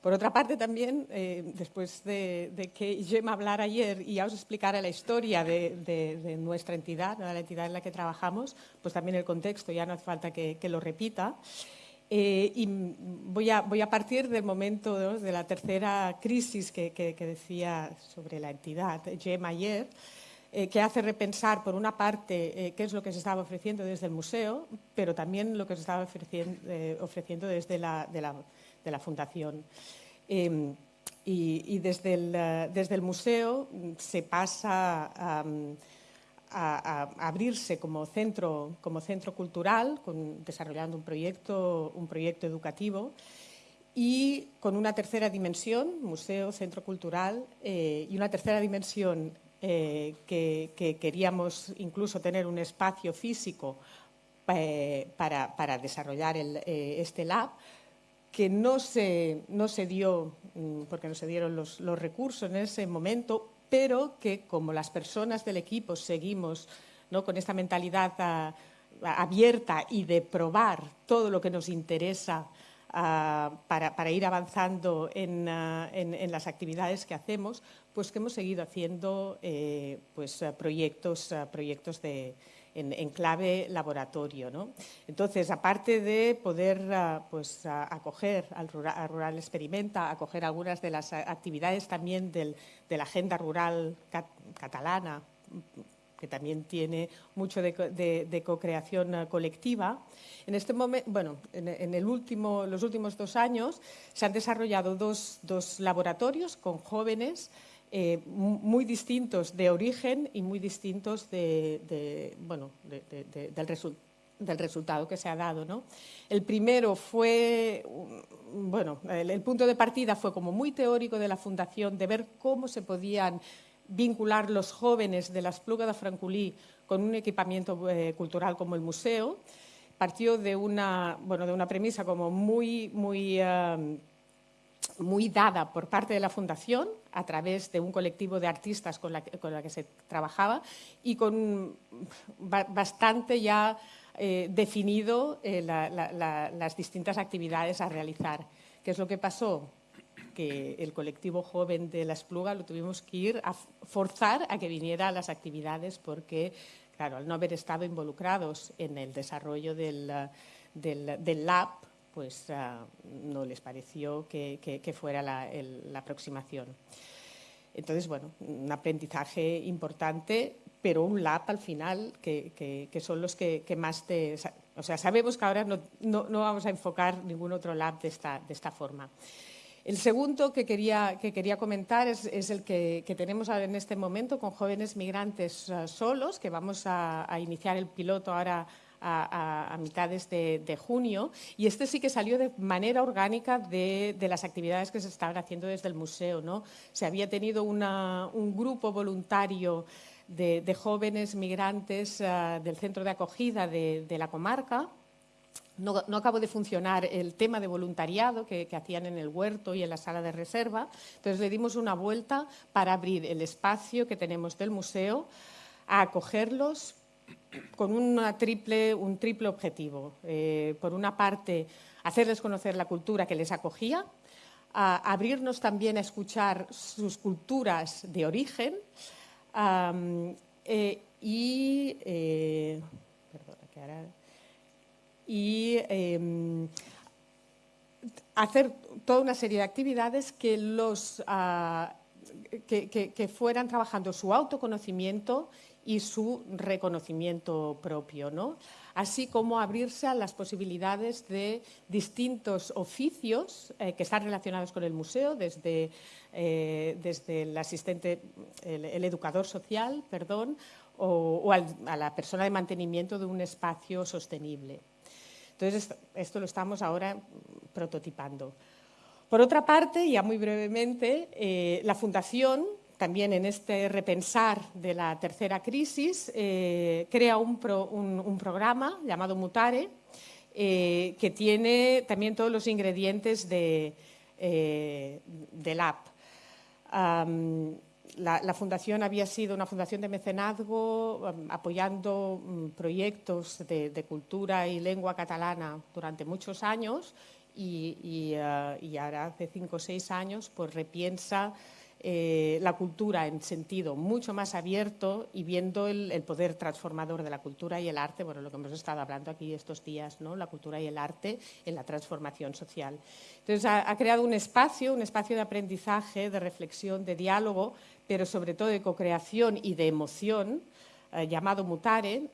Por otra parte, también, eh, después de, que Gemma hablara ayer y ya os explicara la historia de, nuestra entidad, de la entidad en la que trabajamos, pues también el contexto, ya no hace falta que, lo repita. Eh, y voy a, partir del momento de la tercera crisis que, decía sobre la entidad Gemma ayer, eh, que hace repensar, por una parte, qué es lo que se estaba ofreciendo desde el museo, pero también lo que se estaba ofreciendo, ofreciendo desde la, de la de la Fundación. Em, y, desde, el, eh, desde, el, museo se pasa a, abrirse como centro, como centro cultural, desarrollando un proyecto, un proyecto educativo y con una tercera dimensión, museo, centro cultural, eh, y una tercera dimensión eh, que, queríamos incluso tener un espacio físico para, para, desarrollar este lab, que no se, no se dio, mm, porque no se dieron los, recursos en ese momento, pero que como las personas del equipo seguimos ¿no? con esta mentalidad ah, abierta y de probar todo lo que nos interesa ah, para, ir avanzando ah, en, las actividades que hacemos, pues que hemos seguido haciendo eh, pues, proyectos, proyectos de, en, clave laboratorio. ¿no? Entonces, aparte de poder ah, pues, acoger al rural, Experimenta, acoger algunas de las actividades también de la agenda rural catalana, que también tiene mucho de, co-creación ah, colectiva. En este momento, bueno, en, el último, los últimos dos años se han desarrollado dos, dos laboratorios con jóvenes eh, muy distintos de origen y muy distintos de, bueno, del, resultado que se ha dado. ¿no? El primero fue, bueno, el, punto de partida fue como muy teórico de la Fundación, de ver cómo se podían vincular los jóvenes de las Plugas de Franculí con un equipamiento eh, cultural como el museo. Partió de una, bueno, de una premisa como muy, muy... Eh, muy dada por parte de la Fundación a través de un colectivo de artistas con la que, se trabajaba y con bastante ya eh, definido eh, las distintas actividades a realizar. ¿Qué es lo que pasó? Que el colectivo joven de la Espluga lo tuvimos que ir a forzar a que viniera a las actividades porque, claro, al no haber estado involucrados en el desarrollo del, del lab, pues ah, no les pareció que, fuera la, aproximación. Entonces, bueno, un aprendizaje importante, pero un lab al final que, son los que, más te... O sea, sabemos que ahora no, vamos a enfocar ningún otro lab de esta, de esta forma. El segundo que quería, que quería comentar es, el que, tenemos ahora en este momento con jóvenes migrantes ah, solos, que vamos a, a iniciar el piloto ahora a, mitades de, junio y este sí que salió de manera orgánica de, las actividades que se estaban haciendo desde el museo. ¿no? Se había tenido un grupo voluntario de, jóvenes migrantes ah, del centro de acogida de, la comarca. No, acabó de funcionar el tema de voluntariado que, que, hacían en el huerto y en la sala de reserva. Entonces le dimos una vuelta para abrir el espacio que tenemos del museo a acogerlos con una triple, un triple objetivo. Eh, por una parte, hacerles conocer la cultura que les acogía, abrirnos también a escuchar sus culturas de origen eh, y, eh, em, hacer toda una serie de actividades que, los, ah, que fueran trabajando su autoconocimiento y su reconocimiento propio, ¿no? así como abrirse a las posibilidades de distintos oficios eh, que están relacionados con el museo, desde, eh, desde el asistente, el, educador social, perdón, o, a la persona de mantenimiento de un espacio sostenible. Entonces, esto lo estamos ahora prototipando. Por otra parte, ya muy brevemente, eh, la Fundación también en este repensar de la tercera crisis, eh, crea un, programa llamado Mutare, eh, que tiene también todos los ingredientes de, eh, del app. la, fundación había sido una fundación de mecenazgo apoyando mm, proyectos de, cultura y lengua catalana durante muchos años y, y ahora hace cinco o seis años pues repiensa eh, la cultura en sentido mucho más abierto y viendo el, poder transformador de la cultura y el arte, bueno, lo que hemos estado hablando aquí estos días, ¿no? la cultura y el arte en la transformación social. Entonces, ha, creado un espacio, un espacio de aprendizaje, de reflexión, de diálogo, pero sobre todo de co-creación y de emoción, eh, llamado Mutare,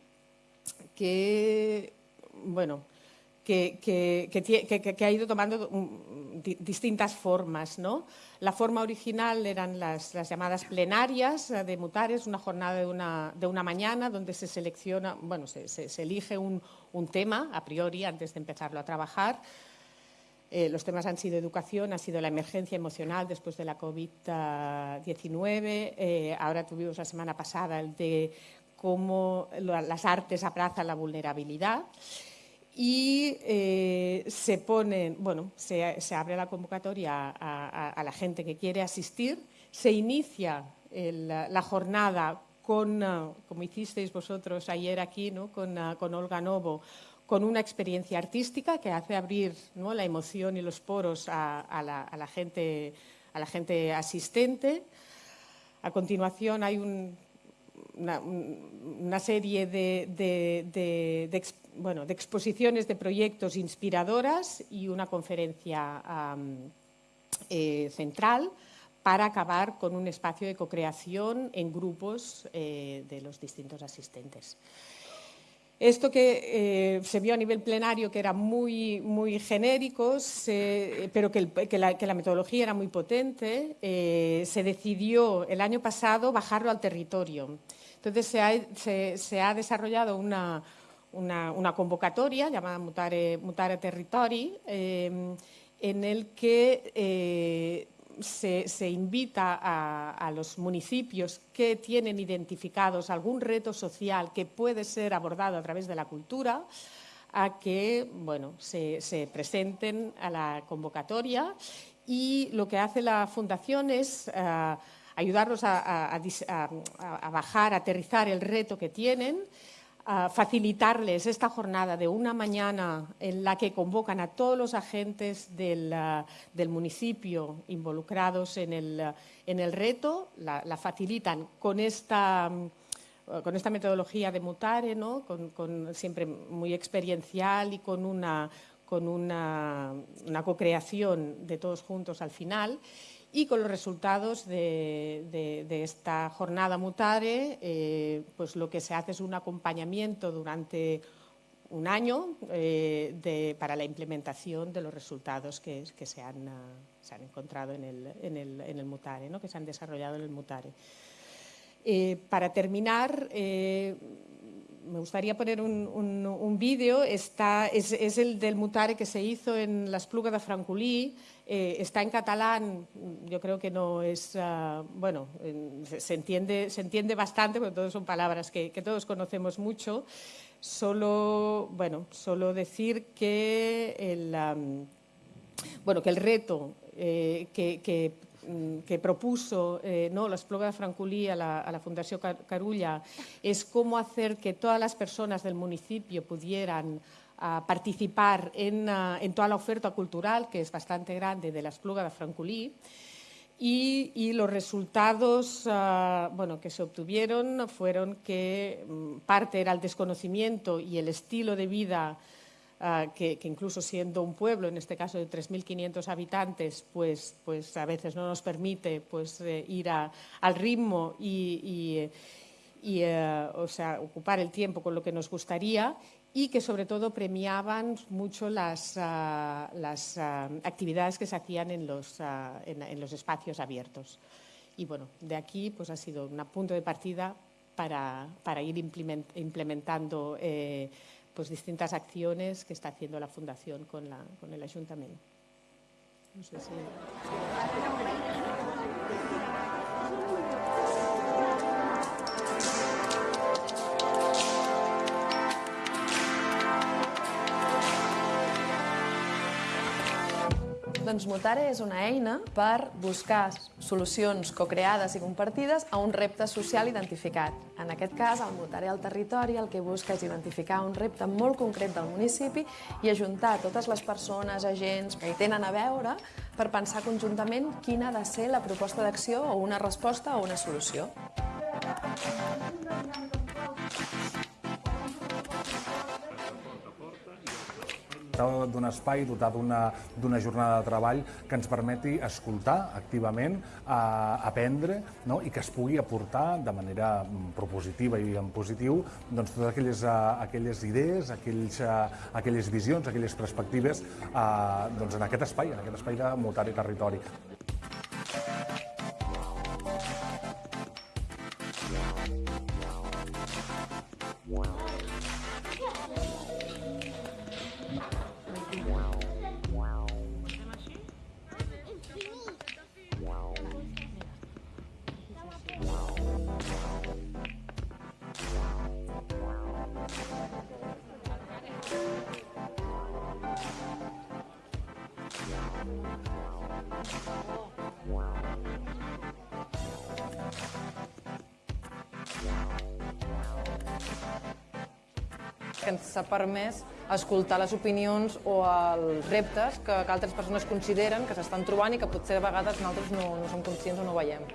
que, bueno, que, que, ha ido tomando distintas formas. ¿no? La forma original eran las, llamadas plenarias de Mutares, una jornada de una, de una mañana donde se selecciona, bueno, se, se, elige un, un, tema a priori antes de empezarlo a trabajar. Eh, los temas han sido educación, ha sido la emergencia emocional después de la COVID-19. Eh, ahora tuvimos la semana pasada el de cómo las artes abrazan la vulnerabilidad y eh, se ponen, bueno, se, abre la convocatoria a, la gente que quiere asistir, se inicia la jornada con, ah, como hicisteis vosotros ayer aquí, ¿no? con, ah, con, Olga Novo, con una experiencia artística que hace abrir ¿no? la emoción y los poros a, la, gente, a la gente asistente. A continuación hay una, serie de, bueno, de exposiciones de proyectos inspiradoras y una conferencia eh, central para acabar con un espacio de co-creación en grupos eh, de los distintos asistentes. Esto que eh, se vio a nivel plenario, que era muy, muy genérico, pero que, la, metodología era muy potente, se decidió el año pasado bajarlo al territorio. Entonces se ha desarrollado una, convocatoria llamada Mutare, Territori, em, en el que eh, se, invita a, los municipios que tienen identificados algún reto social que puede ser abordado a través de la cultura a que bueno, se, presenten a la convocatoria. Y lo que hace la Fundación es eh, ayudarlos a, a, bajar, a aterrizar el reto que tienen facilitarles esta jornada de una mañana en la que convocan a todos los agentes del, municipio involucrados en el, reto, la, facilitan con esta, con esta metodología de Mutare, ¿no? con, siempre muy experiencial y con una, con una, una co-creación de todos juntos al final y con los resultados de, esta jornada Mutare, eh, pues lo que se hace es un acompañamiento durante un año eh, para la implementación de los resultados que, se, han, ah, encontrado en el, Mutare, que se han desarrollado en el Mutare. Eh, para terminar, me gustaría poner un, vídeo, es, el del Mutare que se hizo en las Plugas de Francolí, eh, está en catalán, yo creo que no es, ah, bueno, se, entiende, bastante, porque todas son palabras que, todos conocemos mucho. Solo, bueno, solo decir que el, bueno, que el reto eh, que, mm, propuso eh, no, la Espluga de Francolí a la, a la Fundación Carulla es cómo hacer que todas las personas del municipio pudieran a participar en, toda la oferta cultural, que es bastante grande, de la Espluga de Francolí. Y, los resultados ah, bueno, que se obtuvieron fueron que mm, parte era el desconocimiento y el estilo de vida ah, que, incluso siendo un pueblo, en este caso de 3.500 habitantes, pues, pues a veces no nos permite pues, eh, ir al ritmo y, eh, o sea, ocupar el tiempo con lo que nos gustaría y que sobre todo premiaban mucho las, ah, ah, actividades que se hacían en los, ah, en, los, espacios abiertos. Y bueno, de aquí pues ha sido un punto de partida para, para ir implementando eh, pues distintas acciones que está haciendo la Fundación con, la, con el Ayuntamiento. No sé si... Doncs Mutare és una eina per buscar solucions co-creades i compartides a un repte social identificat. En aquest cas, el Mutare al Territori el que busca és identificar un repte molt concret del municipi i ajuntar totes les persones, agents que hi tenen a veure per pensar conjuntament quina ha de ser la proposta d'acció o una resposta o una solució. D'un espai, dotar d'una jornada de treball que ens permeti escoltar activament, a, aprendre no? i que es pugui aportar de manera mm, propositiva i en positiu doncs, totes aquelles, uh, aquelles idees, aquells, uh, aquelles visions, aquelles perspectives uh, doncs, en aquest espai, en aquest espai de mutar i territori. Permès escoltar les opinions o els reptes que, que altres persones consideren que s'estan trobant i que potser a vegades nosaltres no, no som conscients o no veiem.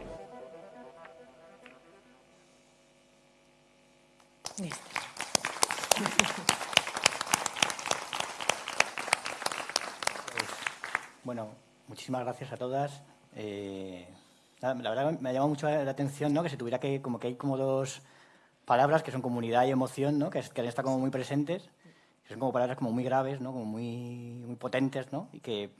Bueno, muchísimas gracias a todas. Eh, la, la verdad me ha llamado mucho la atención ¿no? que se tuviera que, como que hay como dos palabras que son comunidad y emoción, ¿no? que, que han estado como muy presentes, que son como palabras como muy graves, ¿no? como muy, muy potentes, ¿no? y que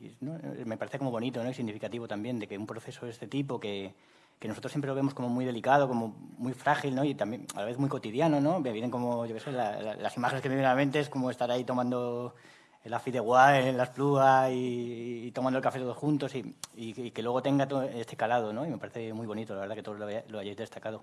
y, ¿no? me parece como bonito ¿no? y significativo también de que un proceso de este tipo, que, que nosotros siempre lo vemos como muy delicado, como muy frágil ¿no? y también a la vez muy cotidiano, ¿no? me vienen como, yo qué sé, la, la, las imágenes que me vienen a la mente es como estar ahí tomando el afideuá en las plugas y, y, tomando el café todos juntos y, y, y, que luego tenga todo este calado, ¿no? Y me parece muy bonito, la verdad, que todos lo, lo hayáis destacado.